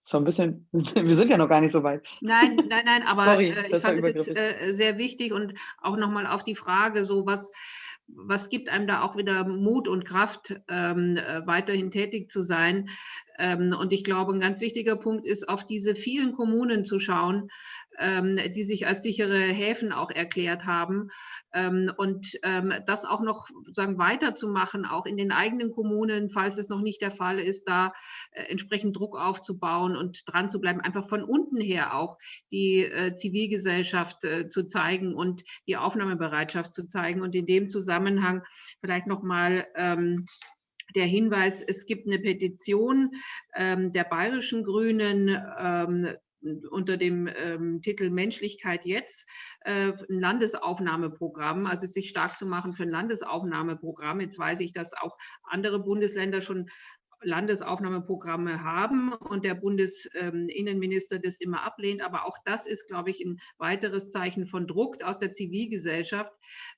So ein bisschen, <laughs> wir sind ja noch gar nicht so weit. Nein, nein, nein, aber Sorry, äh, ich fand es jetzt äh, sehr wichtig und auch nochmal auf die Frage, so was, was gibt einem da auch wieder Mut und Kraft, ähm, äh, weiterhin tätig zu sein. Ähm, und ich glaube, ein ganz wichtiger Punkt ist, auf diese vielen Kommunen zu schauen, die sich als sichere Häfen auch erklärt haben. Ähm, und ähm, das auch noch sagen, weiterzumachen, auch in den eigenen Kommunen, falls es noch nicht der Fall ist, da äh, entsprechend Druck aufzubauen und dran zu bleiben, einfach von unten her auch die äh, Zivilgesellschaft äh, zu zeigen und die Aufnahmebereitschaft zu zeigen. Und in dem Zusammenhang vielleicht nochmal ähm, der Hinweis, es gibt eine Petition ähm, der bayerischen Grünen ähm, unter dem ähm, Titel Menschlichkeit jetzt äh, ein Landesaufnahmeprogramm, also sich stark zu machen für ein Landesaufnahmeprogramm. Jetzt weiß ich, dass auch andere Bundesländer schon Landesaufnahmeprogramme haben und der Bundesinnenminister das immer ablehnt. Aber auch das ist, glaube ich, ein weiteres Zeichen von Druck aus der Zivilgesellschaft,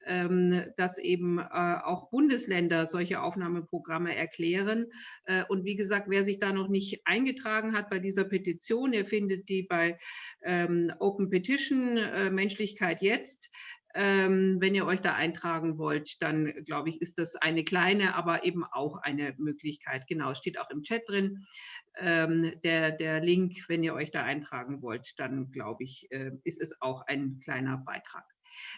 ähm, dass eben äh, auch Bundesländer solche Aufnahmeprogramme erklären. Äh, und wie gesagt, wer sich da noch nicht eingetragen hat bei dieser Petition, ihr findet die bei ähm, Open Petition äh, Menschlichkeit jetzt. Ähm, wenn ihr euch da eintragen wollt, dann glaube ich, ist das eine kleine, aber eben auch eine Möglichkeit. Genau, steht auch im Chat drin. Ähm, der, der Link, wenn ihr euch da eintragen wollt, dann glaube ich, äh, ist es auch ein kleiner Beitrag.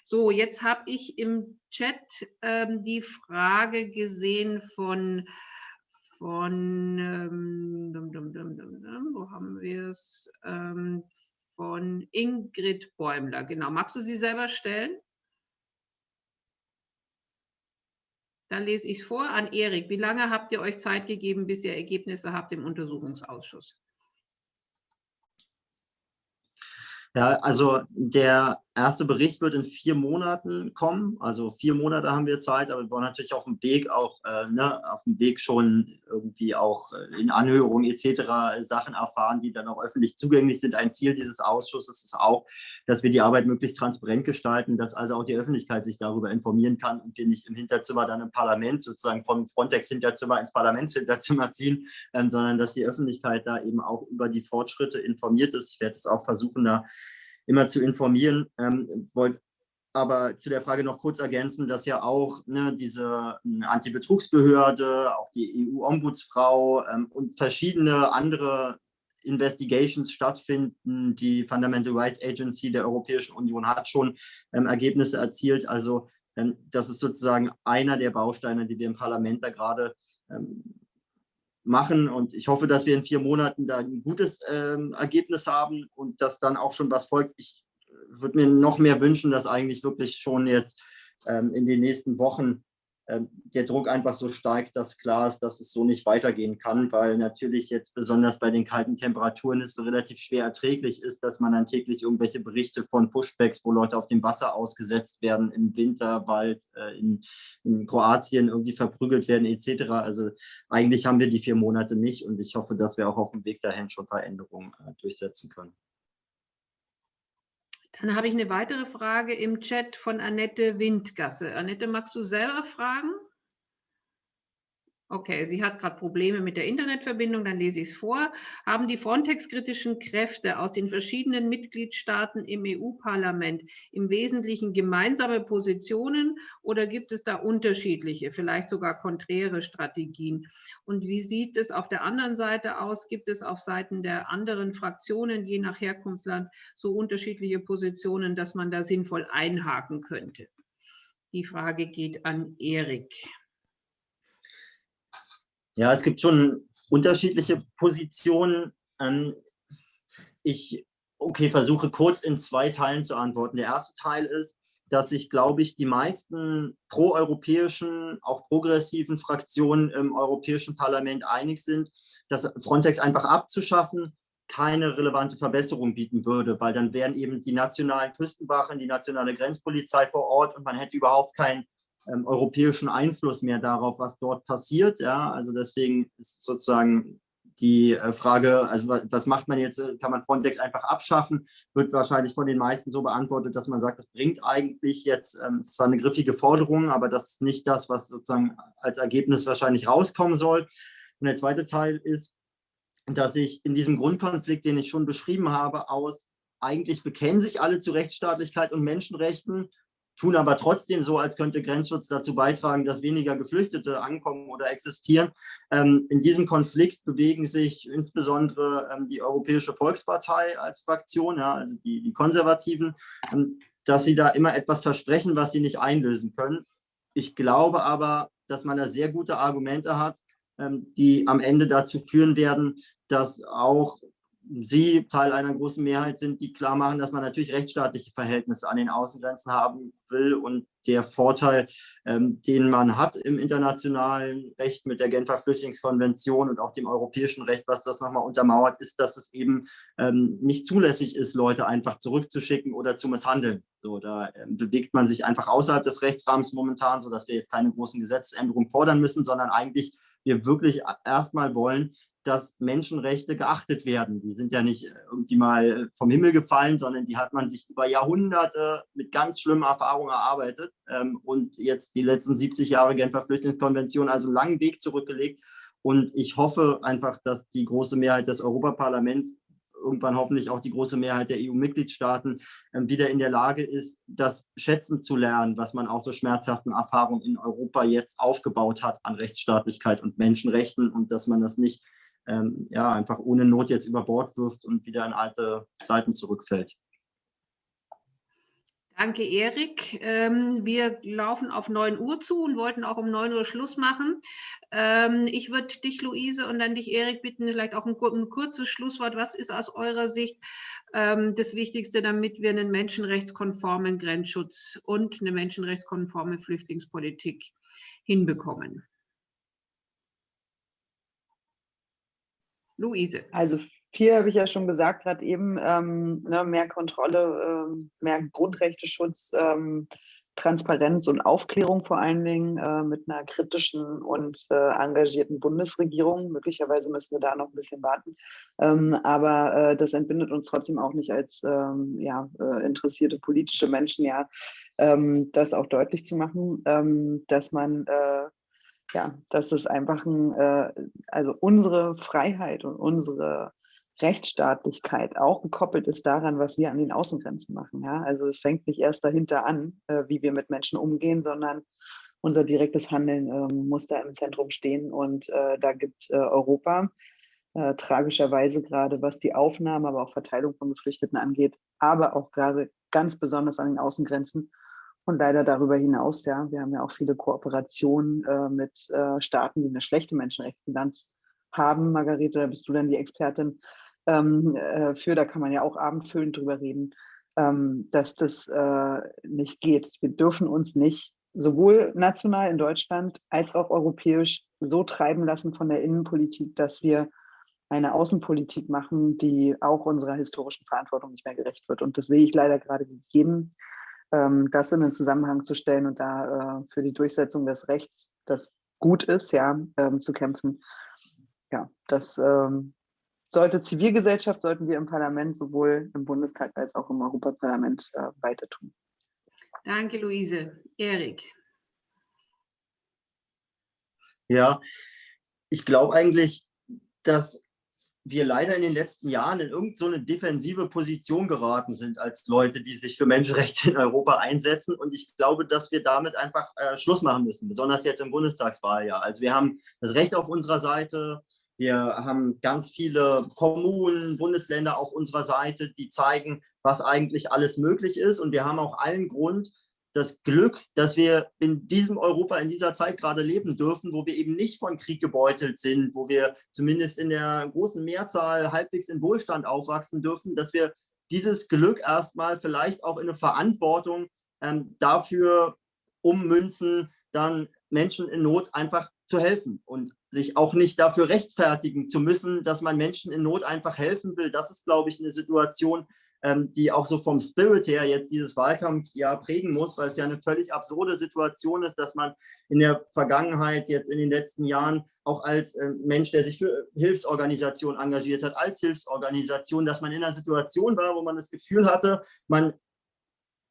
So, jetzt habe ich im Chat ähm, die Frage gesehen von, von ähm, dum, dum, dum, wo haben wir es? Ähm, von Ingrid Bäumler. Genau, magst du sie selber stellen? Dann lese ich es vor an Erik. Wie lange habt ihr euch Zeit gegeben, bis ihr Ergebnisse habt im Untersuchungsausschuss? Ja, also der erste Bericht wird in vier Monaten kommen. Also vier Monate haben wir Zeit, aber wir wollen natürlich auf dem Weg auch, äh, ne, auf dem Weg schon irgendwie auch äh, in Anhörungen etc. Sachen erfahren, die dann auch öffentlich zugänglich sind. Ein Ziel dieses Ausschusses ist auch, dass wir die Arbeit möglichst transparent gestalten, dass also auch die Öffentlichkeit sich darüber informieren kann und wir nicht im Hinterzimmer dann im Parlament sozusagen vom Frontex-Hinterzimmer ins Parlamentshinterzimmer ziehen, äh, sondern dass die Öffentlichkeit da eben auch über die Fortschritte informiert ist. Ich werde es auch versuchen, da immer zu informieren. Ähm, wollte aber zu der Frage noch kurz ergänzen, dass ja auch ne, diese hm, Antibetrugsbehörde, auch die EU-Ombudsfrau ähm, und verschiedene andere Investigations stattfinden. Die Fundamental Rights Agency der Europäischen Union hat schon ähm, Ergebnisse erzielt. Also ähm, das ist sozusagen einer der Bausteine, die wir im Parlament da gerade ähm, machen. Und ich hoffe, dass wir in vier Monaten da ein gutes ähm, Ergebnis haben und dass dann auch schon was folgt. Ich würde mir noch mehr wünschen, dass eigentlich wirklich schon jetzt ähm, in den nächsten Wochen der Druck einfach so steigt, dass klar ist, dass es so nicht weitergehen kann, weil natürlich jetzt besonders bei den kalten Temperaturen es relativ schwer erträglich ist, dass man dann täglich irgendwelche Berichte von Pushbacks, wo Leute auf dem Wasser ausgesetzt werden, im Winterwald, äh, in, in Kroatien irgendwie verprügelt werden etc. Also eigentlich haben wir die vier Monate nicht und ich hoffe, dass wir auch auf dem Weg dahin schon Veränderungen äh, durchsetzen können. Dann habe ich eine weitere Frage im Chat von Annette Windgasse. Annette, magst du selber fragen? Okay, sie hat gerade Probleme mit der Internetverbindung, dann lese ich es vor. Haben die Frontex-kritischen Kräfte aus den verschiedenen Mitgliedstaaten im EU-Parlament im Wesentlichen gemeinsame Positionen oder gibt es da unterschiedliche, vielleicht sogar konträre Strategien? Und wie sieht es auf der anderen Seite aus? Gibt es auf Seiten der anderen Fraktionen, je nach Herkunftsland, so unterschiedliche Positionen, dass man da sinnvoll einhaken könnte? Die Frage geht an Erik. Ja, es gibt schon unterschiedliche Positionen. Ähm, ich okay, versuche kurz in zwei Teilen zu antworten. Der erste Teil ist, dass sich, glaube ich, die meisten proeuropäischen, auch progressiven Fraktionen im Europäischen Parlament einig sind, dass Frontex einfach abzuschaffen keine relevante Verbesserung bieten würde, weil dann wären eben die nationalen Küstenwachen, die nationale Grenzpolizei vor Ort und man hätte überhaupt kein ähm, europäischen Einfluss mehr darauf, was dort passiert. Ja, also deswegen ist sozusagen die äh, Frage, also was macht man jetzt, kann man Frontex einfach abschaffen, wird wahrscheinlich von den meisten so beantwortet, dass man sagt, das bringt eigentlich jetzt, ähm, zwar eine griffige Forderung, aber das ist nicht das, was sozusagen als Ergebnis wahrscheinlich rauskommen soll. Und der zweite Teil ist, dass ich in diesem Grundkonflikt, den ich schon beschrieben habe, aus eigentlich bekennen sich alle zu Rechtsstaatlichkeit und Menschenrechten, tun aber trotzdem so, als könnte Grenzschutz dazu beitragen, dass weniger Geflüchtete ankommen oder existieren. Ähm, in diesem Konflikt bewegen sich insbesondere ähm, die Europäische Volkspartei als Fraktion, ja, also die, die Konservativen, ähm, dass sie da immer etwas versprechen, was sie nicht einlösen können. Ich glaube aber, dass man da sehr gute Argumente hat, ähm, die am Ende dazu führen werden, dass auch Sie Teil einer großen Mehrheit sind, die klar machen, dass man natürlich rechtsstaatliche Verhältnisse an den Außengrenzen haben will und der Vorteil, ähm, den man hat im internationalen Recht mit der Genfer Flüchtlingskonvention und auch dem europäischen Recht, was das nochmal untermauert, ist, dass es eben ähm, nicht zulässig ist, Leute einfach zurückzuschicken oder zu misshandeln. So, da ähm, bewegt man sich einfach außerhalb des Rechtsrahmens momentan, sodass wir jetzt keine großen Gesetzesänderungen fordern müssen, sondern eigentlich wir wirklich erstmal wollen, dass Menschenrechte geachtet werden. Die sind ja nicht irgendwie mal vom Himmel gefallen, sondern die hat man sich über Jahrhunderte mit ganz schlimmen Erfahrungen erarbeitet ähm, und jetzt die letzten 70 Jahre Genfer Flüchtlingskonvention, also einen langen Weg zurückgelegt. Und ich hoffe einfach, dass die große Mehrheit des Europaparlaments irgendwann hoffentlich auch die große Mehrheit der EU-Mitgliedstaaten ähm, wieder in der Lage ist, das schätzen zu lernen, was man aus so schmerzhaften Erfahrungen in Europa jetzt aufgebaut hat an Rechtsstaatlichkeit und Menschenrechten und dass man das nicht ähm, ja, einfach ohne Not jetzt über Bord wirft und wieder in alte Zeiten zurückfällt. Danke, Erik. Ähm, wir laufen auf 9 Uhr zu und wollten auch um 9 Uhr Schluss machen. Ähm, ich würde dich, Luise, und dann dich, Erik, bitten, vielleicht auch ein, ein kurzes Schlusswort. Was ist aus eurer Sicht ähm, das Wichtigste, damit wir einen menschenrechtskonformen Grenzschutz und eine menschenrechtskonforme Flüchtlingspolitik hinbekommen? Luise. Also viel habe ich ja schon gesagt, gerade eben, ähm, ne, mehr Kontrolle, ähm, mehr Grundrechteschutz, ähm, Transparenz und Aufklärung vor allen Dingen äh, mit einer kritischen und äh, engagierten Bundesregierung. Möglicherweise müssen wir da noch ein bisschen warten. Ähm, aber äh, das entbindet uns trotzdem auch nicht als ähm, ja, äh, interessierte politische Menschen, ja, ähm, das auch deutlich zu machen, dass man äh, ja, dass es einfach ein, äh, also unsere Freiheit und unsere Rechtsstaatlichkeit auch gekoppelt ist daran, was wir an den Außengrenzen machen. Ja? Also es fängt nicht erst dahinter an, äh, wie wir mit Menschen umgehen, sondern unser direktes Handeln äh, muss da im Zentrum stehen. Und äh, da gibt äh, Europa äh, tragischerweise gerade, was die Aufnahme, aber auch Verteilung von Geflüchteten angeht, aber auch gerade ganz besonders an den Außengrenzen, und leider darüber hinaus, ja, wir haben ja auch viele Kooperationen äh, mit äh, Staaten, die eine schlechte Menschenrechtsbilanz haben. Margarete, da bist du dann die Expertin ähm, äh, für, da kann man ja auch abendfüllend drüber reden, ähm, dass das äh, nicht geht. Wir dürfen uns nicht sowohl national in Deutschland als auch europäisch so treiben lassen von der Innenpolitik, dass wir eine Außenpolitik machen, die auch unserer historischen Verantwortung nicht mehr gerecht wird. Und das sehe ich leider gerade gegeben, das in den Zusammenhang zu stellen und da äh, für die Durchsetzung des Rechts, das gut ist, ja, ähm, zu kämpfen. Ja, das ähm, sollte Zivilgesellschaft, sollten wir im Parlament, sowohl im Bundestag als auch im Europaparlament äh, weiter tun. Danke, Luise. Erik. Ja, ich glaube eigentlich, dass wir leider in den letzten Jahren in irgendeine so defensive Position geraten sind als Leute, die sich für Menschenrechte in Europa einsetzen. Und ich glaube, dass wir damit einfach äh, Schluss machen müssen, besonders jetzt im Bundestagswahljahr. Also wir haben das Recht auf unserer Seite, wir haben ganz viele Kommunen, Bundesländer auf unserer Seite, die zeigen, was eigentlich alles möglich ist. Und wir haben auch allen Grund, das Glück, dass wir in diesem Europa in dieser Zeit gerade leben dürfen, wo wir eben nicht von Krieg gebeutelt sind, wo wir zumindest in der großen Mehrzahl halbwegs in Wohlstand aufwachsen dürfen, dass wir dieses Glück erstmal vielleicht auch in eine Verantwortung ähm, dafür ummünzen, dann Menschen in Not einfach zu helfen und sich auch nicht dafür rechtfertigen zu müssen, dass man Menschen in Not einfach helfen will. Das ist, glaube ich, eine Situation, die auch so vom Spirit her jetzt dieses Wahlkampfjahr prägen muss, weil es ja eine völlig absurde Situation ist, dass man in der Vergangenheit, jetzt in den letzten Jahren, auch als äh, Mensch, der sich für Hilfsorganisationen engagiert hat, als Hilfsorganisation, dass man in einer Situation war, wo man das Gefühl hatte, man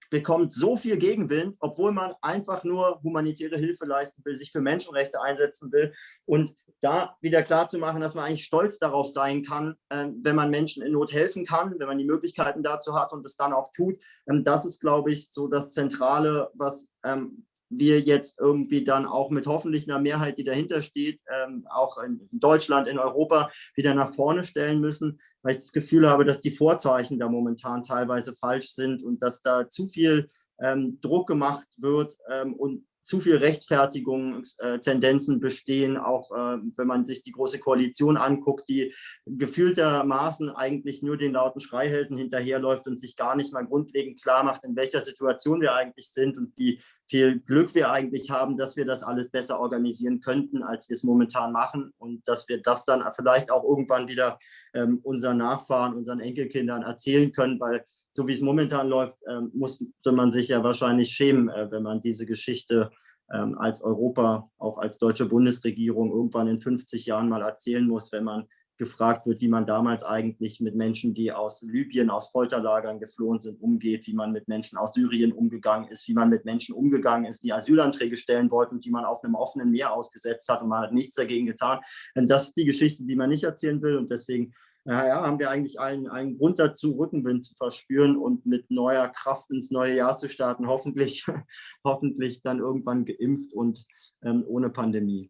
bekommt so viel Gegenwind, obwohl man einfach nur humanitäre Hilfe leisten will, sich für Menschenrechte einsetzen will. Und da wieder klar zu machen, dass man eigentlich stolz darauf sein kann, äh, wenn man Menschen in Not helfen kann, wenn man die Möglichkeiten dazu hat und es dann auch tut. Ähm, das ist, glaube ich, so das Zentrale, was ähm, wir jetzt irgendwie dann auch mit hoffentlich einer Mehrheit, die dahinter steht, ähm, auch in Deutschland, in Europa wieder nach vorne stellen müssen, weil ich das Gefühl habe, dass die Vorzeichen da momentan teilweise falsch sind und dass da zu viel ähm, Druck gemacht wird ähm, und zu viel Rechtfertigungstendenzen bestehen, auch äh, wenn man sich die Große Koalition anguckt, die gefühltermaßen eigentlich nur den lauten Schreihälsen hinterherläuft und sich gar nicht mal grundlegend klar macht, in welcher Situation wir eigentlich sind und wie viel Glück wir eigentlich haben, dass wir das alles besser organisieren könnten, als wir es momentan machen und dass wir das dann vielleicht auch irgendwann wieder ähm, unseren Nachfahren, unseren Enkelkindern erzählen können, weil so wie es momentan läuft, ähm, musste man sich ja wahrscheinlich schämen, äh, wenn man diese Geschichte ähm, als Europa, auch als deutsche Bundesregierung irgendwann in 50 Jahren mal erzählen muss, wenn man gefragt wird, wie man damals eigentlich mit Menschen, die aus Libyen, aus Folterlagern geflohen sind, umgeht, wie man mit Menschen aus Syrien umgegangen ist, wie man mit Menschen umgegangen ist, die Asylanträge stellen wollten, die man auf einem offenen Meer ausgesetzt hat und man hat nichts dagegen getan. Und das ist die Geschichte, die man nicht erzählen will und deswegen ja, haben wir eigentlich einen, einen Grund dazu, Rückenwind zu verspüren und mit neuer Kraft ins neue Jahr zu starten. Hoffentlich, <laughs> hoffentlich dann irgendwann geimpft und ähm, ohne Pandemie.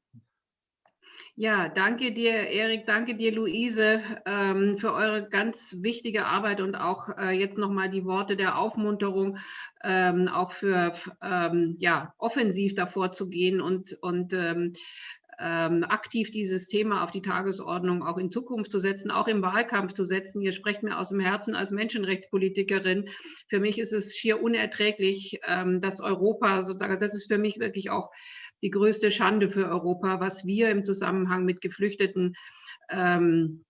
Ja, danke dir, Erik, danke dir, Luise, ähm, für eure ganz wichtige Arbeit und auch äh, jetzt nochmal die Worte der Aufmunterung, ähm, auch für ähm, ja, offensiv davor zu gehen und, und ähm, aktiv dieses Thema auf die Tagesordnung auch in Zukunft zu setzen, auch im Wahlkampf zu setzen. Ihr sprecht mir aus dem Herzen als Menschenrechtspolitikerin. Für mich ist es schier unerträglich, ähm, dass Europa sozusagen, das ist für mich wirklich auch die größte Schande für Europa, was wir im Zusammenhang mit Geflüchteten ähm,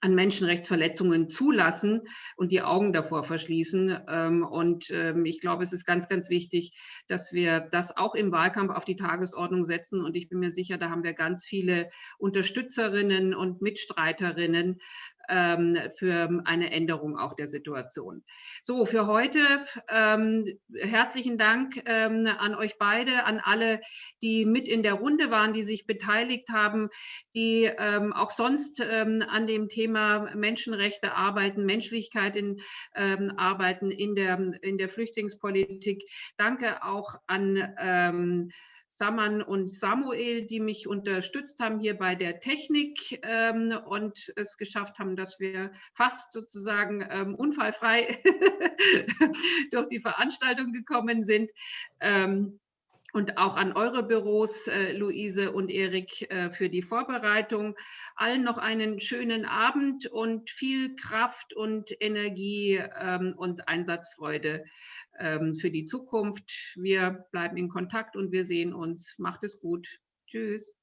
an Menschenrechtsverletzungen zulassen und die Augen davor verschließen. Ähm, und ähm, ich glaube, es ist ganz, ganz wichtig, dass wir das auch im Wahlkampf auf die Tagesordnung setzen. Und ich bin mir sicher, da haben wir ganz viele Unterstützerinnen und Mitstreiterinnen, für eine Änderung auch der Situation. So, für heute ähm, herzlichen Dank ähm, an euch beide, an alle, die mit in der Runde waren, die sich beteiligt haben, die ähm, auch sonst ähm, an dem Thema Menschenrechte arbeiten, Menschlichkeit in, ähm, arbeiten in der, in der Flüchtlingspolitik. Danke auch an Saman und Samuel, die mich unterstützt haben hier bei der Technik ähm, und es geschafft haben, dass wir fast sozusagen ähm, unfallfrei <laughs> durch die Veranstaltung gekommen sind. Ähm, und auch an eure Büros, äh, Luise und Erik, äh, für die Vorbereitung. Allen noch einen schönen Abend und viel Kraft und Energie ähm, und Einsatzfreude für die Zukunft. Wir bleiben in Kontakt und wir sehen uns. Macht es gut. Tschüss.